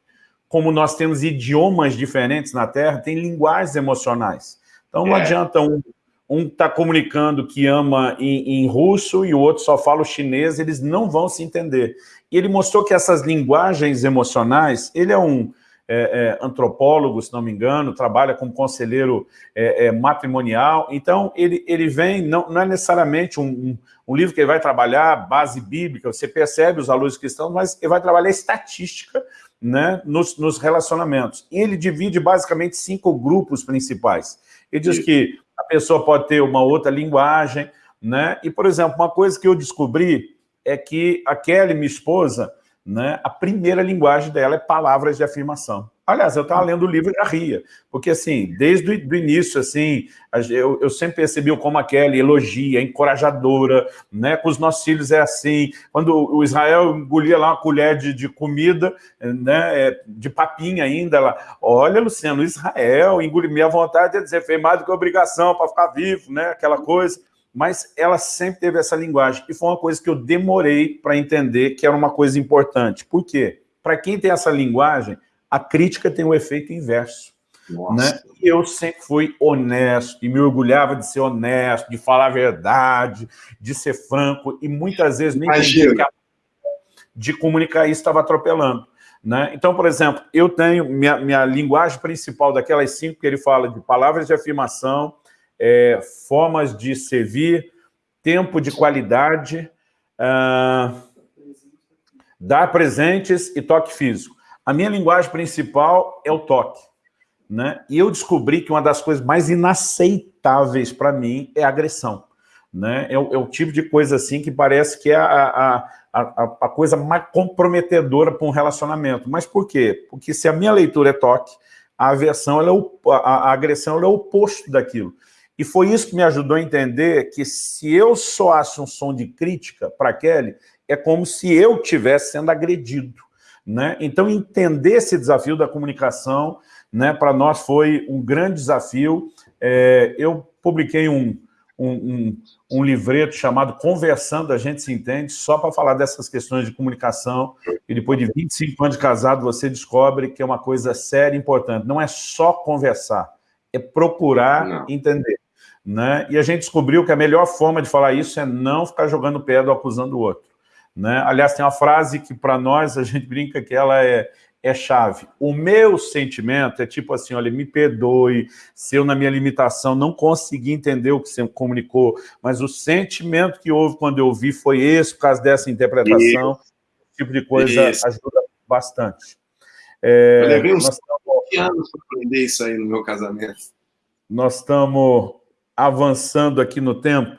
como nós temos idiomas diferentes na Terra, tem linguagens emocionais. Então não é. adianta um um está comunicando que ama em, em, russo e o outro só fala o chinês, eles não vão se entender. E ele mostrou que essas linguagens emocionais, ele é um é, é, antropólogo, se não me engano, trabalha como conselheiro é, é matrimonial, então ele, ele vem, não, não é necessariamente um, um, um, livro que ele vai trabalhar base bíblica, você percebe os alunos cristãos, mas ele vai trabalhar estatística né, nos, nos relacionamentos. E ele divide basicamente cinco grupos principais. Ele diz que a pessoa pode ter uma outra linguagem, né? E, por exemplo, uma coisa que eu descobri é que a Kelly, minha esposa, né, a primeira linguagem dela é palavras de afirmação. Aliás, eu estava lendo o livro e já ria, porque assim, desde o início, assim, eu, eu, sempre percebi como a Kelly elogia, encorajadora, né, com os nossos filhos é assim, quando o Israel engolia lá uma colher de, de comida, né, é, de papinha ainda, ela, olha, Luciano, Israel, engolir minha vontade é dizer, fez mais do que obrigação para ficar vivo, né, aquela coisa, mas ela sempre teve essa linguagem, e foi uma coisa que eu demorei para entender que era uma coisa importante. Por quê? Para quem tem essa linguagem, a crítica tem o um efeito inverso. Né? E eu sempre fui honesto, e me orgulhava de ser honesto, de falar a verdade, de ser franco, e muitas vezes nem entendi que a... de comunicar isso estava atropelando. Né? Então, por exemplo, eu tenho minha, minha linguagem principal daquelas cinco que ele fala de palavras de afirmação, é, formas de servir, tempo de qualidade, uh, dar presentes e toque físico. A minha linguagem principal é o toque. Né? E eu descobri que uma das coisas mais inaceitáveis para mim é agressão. Né? É, o, é o tipo de coisa assim que parece que é a, a, a, a coisa mais comprometedora para um relacionamento. Mas por quê? Porque se a minha leitura é toque, a aversão, é o, a, agressão é o oposto daquilo. E foi isso que me ajudou a entender que se eu soasse um som de crítica para Kelly, é como se eu estivesse sendo agredido. Né? Então, entender esse desafio da comunicação, né, para nós foi um grande desafio. É, eu publiquei um, um, um, um, livreto chamado Conversando, a gente se entende, só para falar dessas questões de comunicação, e depois de 25 anos de casado, você descobre que é uma coisa séria e importante. Não é só conversar, é procurar Não. entender. Né? E a gente descobriu que a melhor forma de falar isso é não ficar jogando pedra acusando o outro. Né? Aliás, tem uma frase que para nós a gente brinca que ela é, é chave. O meu sentimento é tipo assim, olha, me perdoe se eu na minha limitação não consegui entender o que você comunicou, mas o sentimento que houve quando eu ouvi foi esse, por causa dessa interpretação, Isso. esse tipo de coisa isso. ajuda bastante. É, eu levei uns estamos... anos para aprender isso aí no meu casamento. Nós estamos avançando aqui no tempo,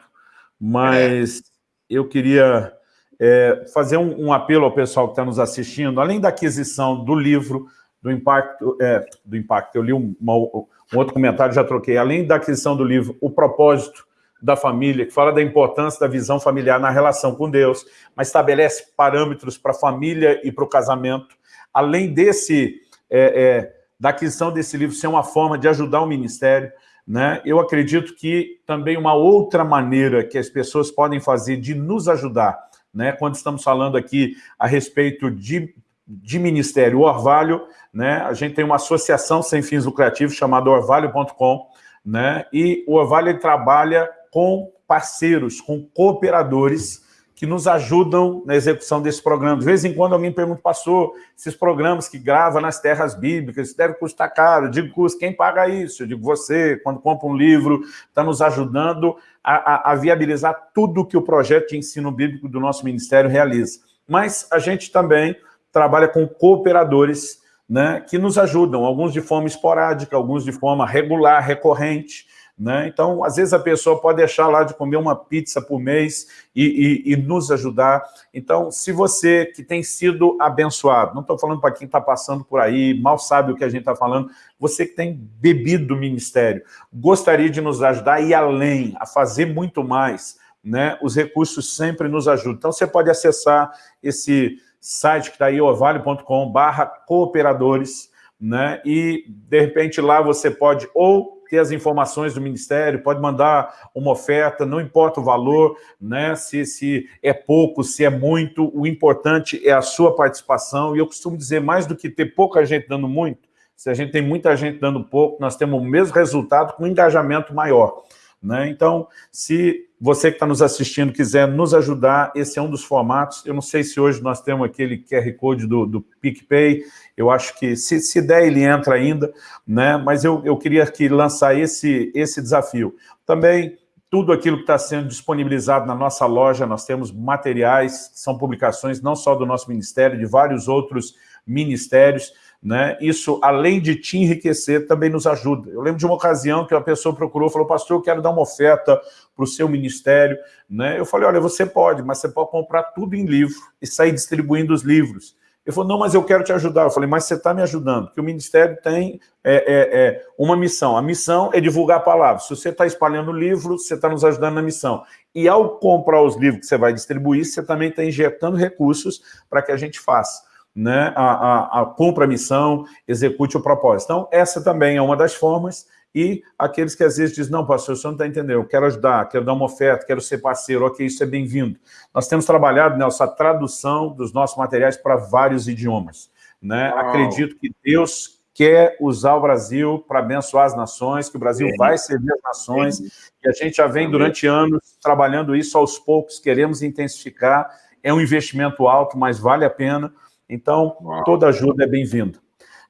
mas é. eu queria é, fazer um, um, apelo ao pessoal que está nos assistindo, além da aquisição do livro, do impacto, é, do impacto, eu li um, uma, um outro comentário, já troquei, além da aquisição do livro, o propósito da família, que fala da importância da visão familiar na relação com Deus, mas estabelece parâmetros para a família e para o casamento. Além desse, é, é, da aquisição desse livro ser uma forma de ajudar o ministério, né? eu acredito que também uma outra maneira que as pessoas podem fazer de nos ajudar né? Quando estamos falando aqui a respeito de, de Ministério Orvalho, né? A gente tem uma associação sem fins lucrativos chamada orvalho.com, né? E o Orvalho trabalha com parceiros, com cooperadores que nos ajudam na execução desse programa. De vez em quando alguém pergunta, pastor, esses programas que grava nas terras bíblicas, isso deve custar caro. Eu digo, custa, quem paga isso? Eu digo, você, quando compra um livro, está nos ajudando a, a, a viabilizar tudo que o projeto de ensino bíblico do nosso ministério realiza. Mas a gente também trabalha com cooperadores né, que nos ajudam, alguns de forma esporádica, alguns de forma regular, recorrente, né? Então, às vezes a pessoa pode deixar lá de comer uma pizza por mês e, e, e nos ajudar. Então, se você que tem sido abençoado, não estou falando para quem está passando por aí, mal sabe o que a gente está falando, você que tem bebido do ministério, gostaria de nos ajudar a ir além, a fazer muito mais, né? os recursos sempre nos ajudam. Então, você pode acessar esse site que está aí, orvalho.com barra cooperadores, né? e, de repente, lá você pode ou ter as informações do Ministério, pode mandar uma oferta, não importa o valor, né? se, se é pouco, se é muito, o importante é a sua participação, e eu costumo dizer, mais do que ter pouca gente dando muito, se a gente tem muita gente dando pouco, nós temos o mesmo resultado com um engajamento maior. Né? Então, se você que está nos assistindo quiser nos ajudar, esse é um dos formatos. Eu não sei se hoje nós temos aquele QR Code do, do PicPay, eu acho que, se, se der, ele entra ainda, né? mas eu, eu queria aqui lançar esse, esse desafio. Também, tudo aquilo que está sendo disponibilizado na nossa loja, nós temos materiais, são publicações não só do nosso ministério, de vários outros ministérios, né? Isso, além de te enriquecer, também nos ajuda. Eu lembro de uma ocasião que uma pessoa procurou, falou, pastor, eu quero dar uma oferta para o seu ministério. Né? Eu falei, olha, você pode, mas você pode comprar tudo em livro e sair distribuindo os livros. Ele falou, não, mas eu quero te ajudar. Eu falei, mas você está me ajudando, porque o ministério tem é, é, é, uma missão. A missão é divulgar a palavra. Se você está espalhando livro, você está nos ajudando na missão. E ao comprar os livros que você vai distribuir, você também está injetando recursos para que a gente faça né, a, a, a cumpra a missão, execute o propósito. Então, essa também é uma das formas, e aqueles que às vezes dizem, não, pastor, o senhor não está entendendo, eu quero ajudar, quero dar uma oferta, quero ser parceiro, ok, isso é bem-vindo. Nós temos trabalhado, Nelson, a tradução dos nossos materiais para vários idiomas. Né? Acredito que Deus quer usar o Brasil para abençoar as nações, que o Brasil é. vai servir as nações, e a gente já vem durante anos trabalhando isso aos poucos, queremos intensificar, é um investimento alto, mas vale a pena, então, Uau. toda ajuda é bem-vinda.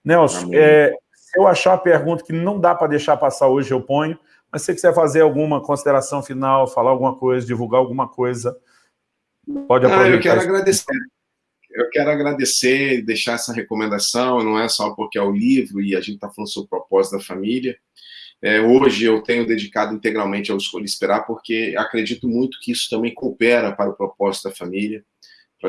Nelson, é, se eu achar a pergunta que não dá para deixar passar hoje, eu ponho, mas se você quiser fazer alguma consideração final, falar alguma coisa, divulgar alguma coisa, pode aproveitar. Ah, eu quero agradecer. Eu quero agradecer, deixar essa recomendação, não é só porque é o livro e a gente está falando sobre o propósito da família. É, hoje eu tenho dedicado integralmente ao Escolha Esperar, porque acredito muito que isso também coopera para o propósito da família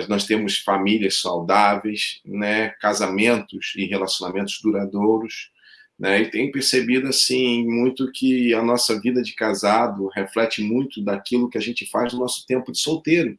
nós temos famílias saudáveis, né, casamentos e relacionamentos duradouros, né, e tenho percebido, assim, muito que a nossa vida de casado reflete muito daquilo que a gente faz no nosso tempo de solteiro.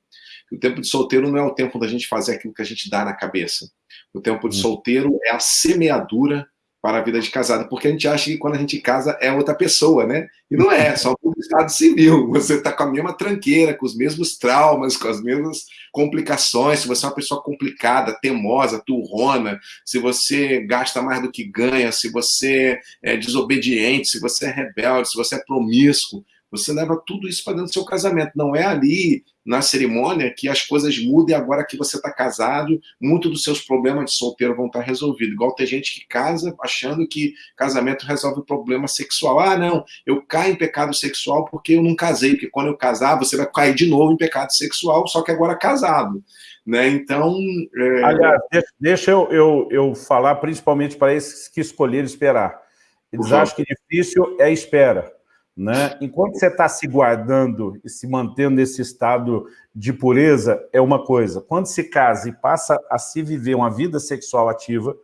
O tempo de solteiro não é o tempo da gente fazer aquilo que a gente dá na cabeça. O tempo de hum. solteiro é a semeadura para a vida de casado, porque a gente acha que quando a gente casa é outra pessoa, né? E não é, só o estado civil. Você está com a mesma tranqueira, com os mesmos traumas, com as mesmas complicações. Se você é uma pessoa complicada, teimosa, turrona, se você gasta mais do que ganha, se você é desobediente, se você é rebelde, se você é promíscuo, você leva tudo isso para dentro do seu casamento. Não é ali na cerimônia que as coisas mudam e agora que você está casado, muitos dos seus problemas de solteiro vão estar tá resolvidos. Igual tem gente que casa achando que casamento resolve o problema sexual. Ah, não, eu caio em pecado sexual porque eu não casei, porque quando eu casar você vai cair de novo em pecado sexual, só que agora casado. Né? Então... É... Aliás, deixa, deixa eu, eu, eu falar principalmente para esses que escolheram esperar. Eles uhum. acham que difícil é a espera. Né? Enquanto você está se guardando e se mantendo nesse estado de pureza, é uma coisa. Quando se casa e passa a se viver uma vida sexual ativa,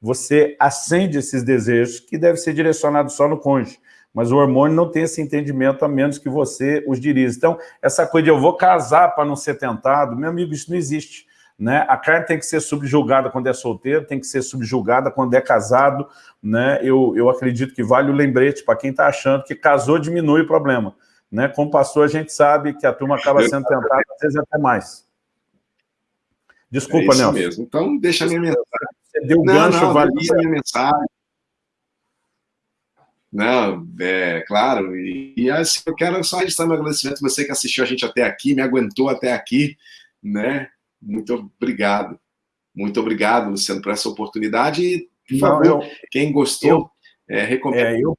você acende esses desejos que devem ser direcionados só no cônjuge. Mas o hormônio não tem esse entendimento a menos que você os dirija. Então, essa coisa de eu vou casar para não ser tentado, meu amigo, isso não existe. Né? A carne tem que ser subjugada quando é solteiro, tem que ser subjugada quando é casado. Né? Eu, eu acredito que vale o lembrete para quem está achando que casou diminui o problema. Né? Como pastor, a gente sabe que a turma acaba sendo tentada, às vezes até mais. Desculpa, é Nelson. mesmo. Então, deixa a minha mensagem. Você deu não, gancho, não, valia. minha mensagem. Não, é claro. E, e, assim, eu quero só registrar meu agradecimento a você que assistiu a gente até aqui, me aguentou até aqui, né? Muito obrigado. Muito obrigado, Luciano, por essa oportunidade. E, por favor, eu, quem gostou, eu, é, recomenda. É, eu,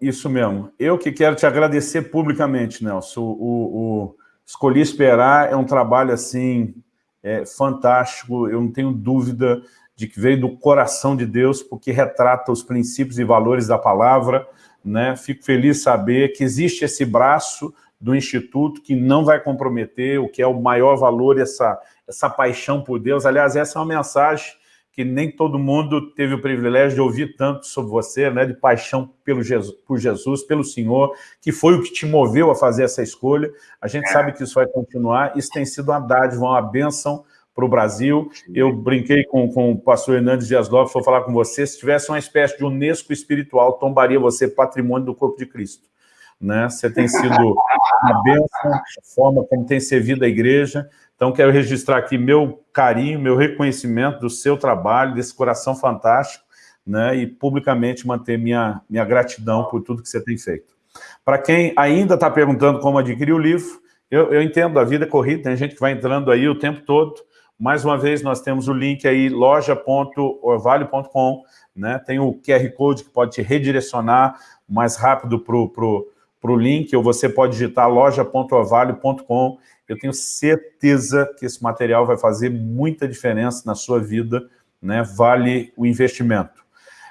isso mesmo. Eu que quero te agradecer publicamente, Nelson. O, o, o Escolhi Esperar é um trabalho, assim, é, fantástico. Eu não tenho dúvida de que veio do coração de Deus, porque retrata os princípios e valores da palavra. Né? Fico feliz de saber que existe esse braço do Instituto, que não vai comprometer o que é o maior valor, essa, essa paixão por Deus. Aliás, essa é uma mensagem que nem todo mundo teve o privilégio de ouvir tanto sobre você, né, de paixão pelo Jesus, por Jesus, pelo Senhor, que foi o que te moveu a fazer essa escolha. A gente é. sabe que isso vai continuar, isso tem sido uma dádiva, uma bênção para o Brasil. Eu brinquei com, com o pastor Hernandes Dias Lopes, vou falar com você, se tivesse uma espécie de Unesco espiritual, tombaria você patrimônio do corpo de Cristo. Né? Você tem sido uma bênção, a forma como tem servido a igreja. Então, quero registrar aqui meu carinho, meu reconhecimento do seu trabalho, desse coração fantástico, né? e publicamente manter minha, minha gratidão por tudo que você tem feito. Para quem ainda está perguntando como adquirir o livro, eu, eu entendo, a vida é corrida, tem gente que vai entrando aí o tempo todo. Mais uma vez, nós temos o link aí, loja.orvalho.com, né? tem o QR Code que pode te redirecionar mais rápido para o pro, pro link, ou você pode digitar loja.orvalho.com. Eu tenho certeza que esse material vai fazer muita diferença na sua vida, né? vale o investimento.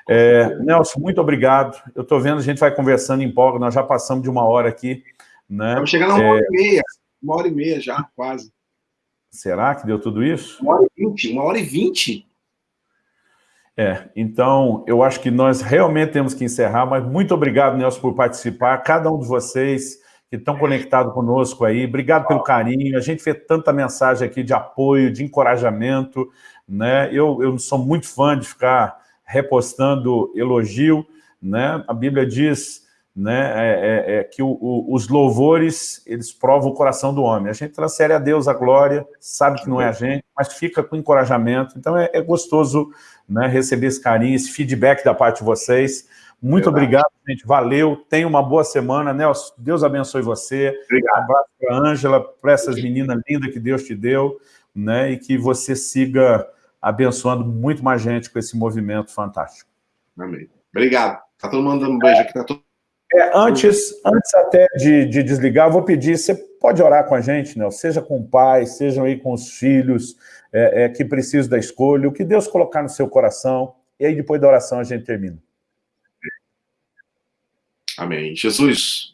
É, Nelson, muito obrigado. Eu estou vendo, a gente vai conversando em pouco, nós já passamos de uma hora aqui. Né? Estamos chegando a uma é... hora e meia, uma hora e meia já, quase. Será que deu tudo isso? Uma hora e vinte, uma hora e vinte. É, então, eu acho que nós realmente temos que encerrar, mas muito obrigado, Nelson, por participar, cada um de vocês que estão conectados conosco aí, obrigado pelo carinho, a gente vê tanta mensagem aqui de apoio, de encorajamento, né? Eu, eu sou muito fã de ficar repostando elogio, né? A Bíblia diz né, é, é, é que o, o, os louvores, eles provam o coração do homem. A gente transfere a Deus a glória, sabe que não é a gente, mas fica com encorajamento. Então é, é gostoso né, receber esse carinho, esse feedback da parte de vocês. Muito Verdade. obrigado, gente. Valeu. Tenha uma boa semana. Nelson, Deus abençoe você. Obrigado. Um abraço para a Ângela, para essas meninas lindas que Deus te deu, né, e que você siga abençoando muito mais gente com esse movimento fantástico. Amém. Obrigado. Está todo mundo dando um beijo aqui. Tá todo... É, antes, antes até de, de, desligar, eu vou pedir, você pode orar com a gente, né? seja com o pai, sejam aí com os filhos é, é, que precisam da escolha, o que Deus colocar no seu coração, e aí depois da oração a gente termina. Amém. Jesus,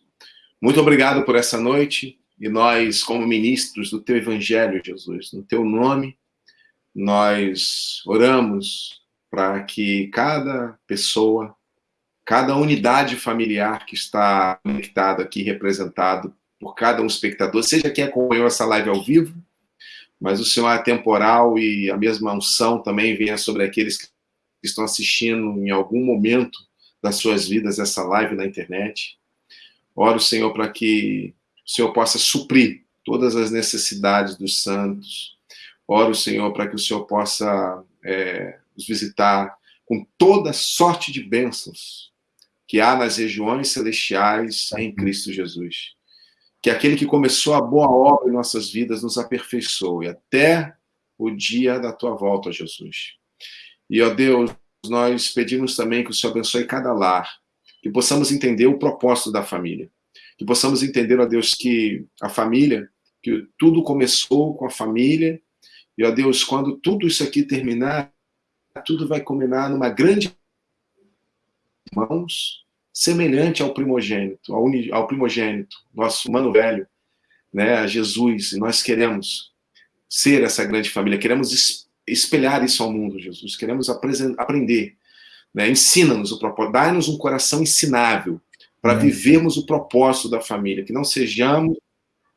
muito obrigado por essa noite, e nós, como ministros do teu evangelho, Jesus, no teu nome, nós oramos para que cada pessoa cada unidade familiar que está conectada aqui, representado por cada um espectador, seja quem acompanhou essa live ao vivo, mas o Senhor é temporal e a mesma unção também venha sobre aqueles que estão assistindo em algum momento das suas vidas essa live na internet. Oro, Senhor, para que o Senhor possa suprir todas as necessidades dos santos. Oro, Senhor, para que o Senhor possa é, os visitar com toda sorte de bênçãos que há nas regiões celestiais em Cristo Jesus. Que aquele que começou a boa obra em nossas vidas nos aperfeiçoe até o dia da tua volta, Jesus. E, ó Deus, nós pedimos também que o Senhor abençoe cada lar, que possamos entender o propósito da família, que possamos entender, ó Deus, que a família, que tudo começou com a família, e, ó Deus, quando tudo isso aqui terminar, tudo vai culminar numa grande irmãos, semelhante ao primogênito, ao, uni, ao primogênito, nosso mano velho, né, a Jesus, e nós queremos ser essa grande família, queremos espelhar isso ao mundo, Jesus, queremos aprender, né, ensina-nos o propósito, dá-nos um coração ensinável, para vivermos o propósito da família, que não sejamos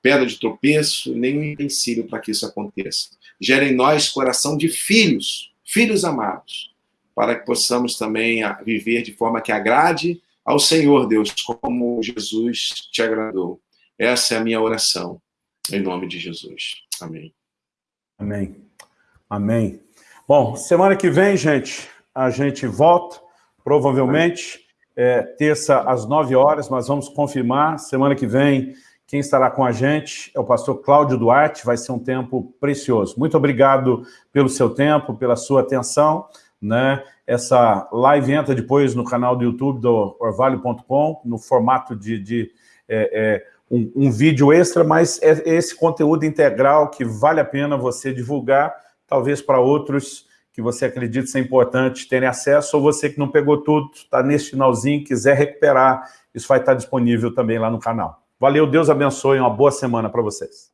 pedra de tropeço, nem um empecilho para que isso aconteça. Gera em nós coração de filhos, filhos amados, para que possamos também viver de forma que agrade ao Senhor, Deus, como Jesus te agradou. Essa é a minha oração, em nome de Jesus. Amém. Amém. Amém. Bom, semana que vem, gente, a gente volta, provavelmente, é, terça às nove horas, mas vamos confirmar. Semana que vem, quem estará com a gente é o pastor Cláudio Duarte, vai ser um tempo precioso. Muito obrigado pelo seu tempo, pela sua atenção né? Essa live entra depois no canal do YouTube do orvalho.com, no formato de, de é, é, um, um, vídeo extra, mas é esse conteúdo integral que vale a pena você divulgar, talvez para outros que você acredita ser importante terem acesso, ou você que não pegou tudo, está nesse finalzinho, quiser recuperar, isso vai estar disponível também lá no canal. Valeu, Deus abençoe, uma boa semana para vocês.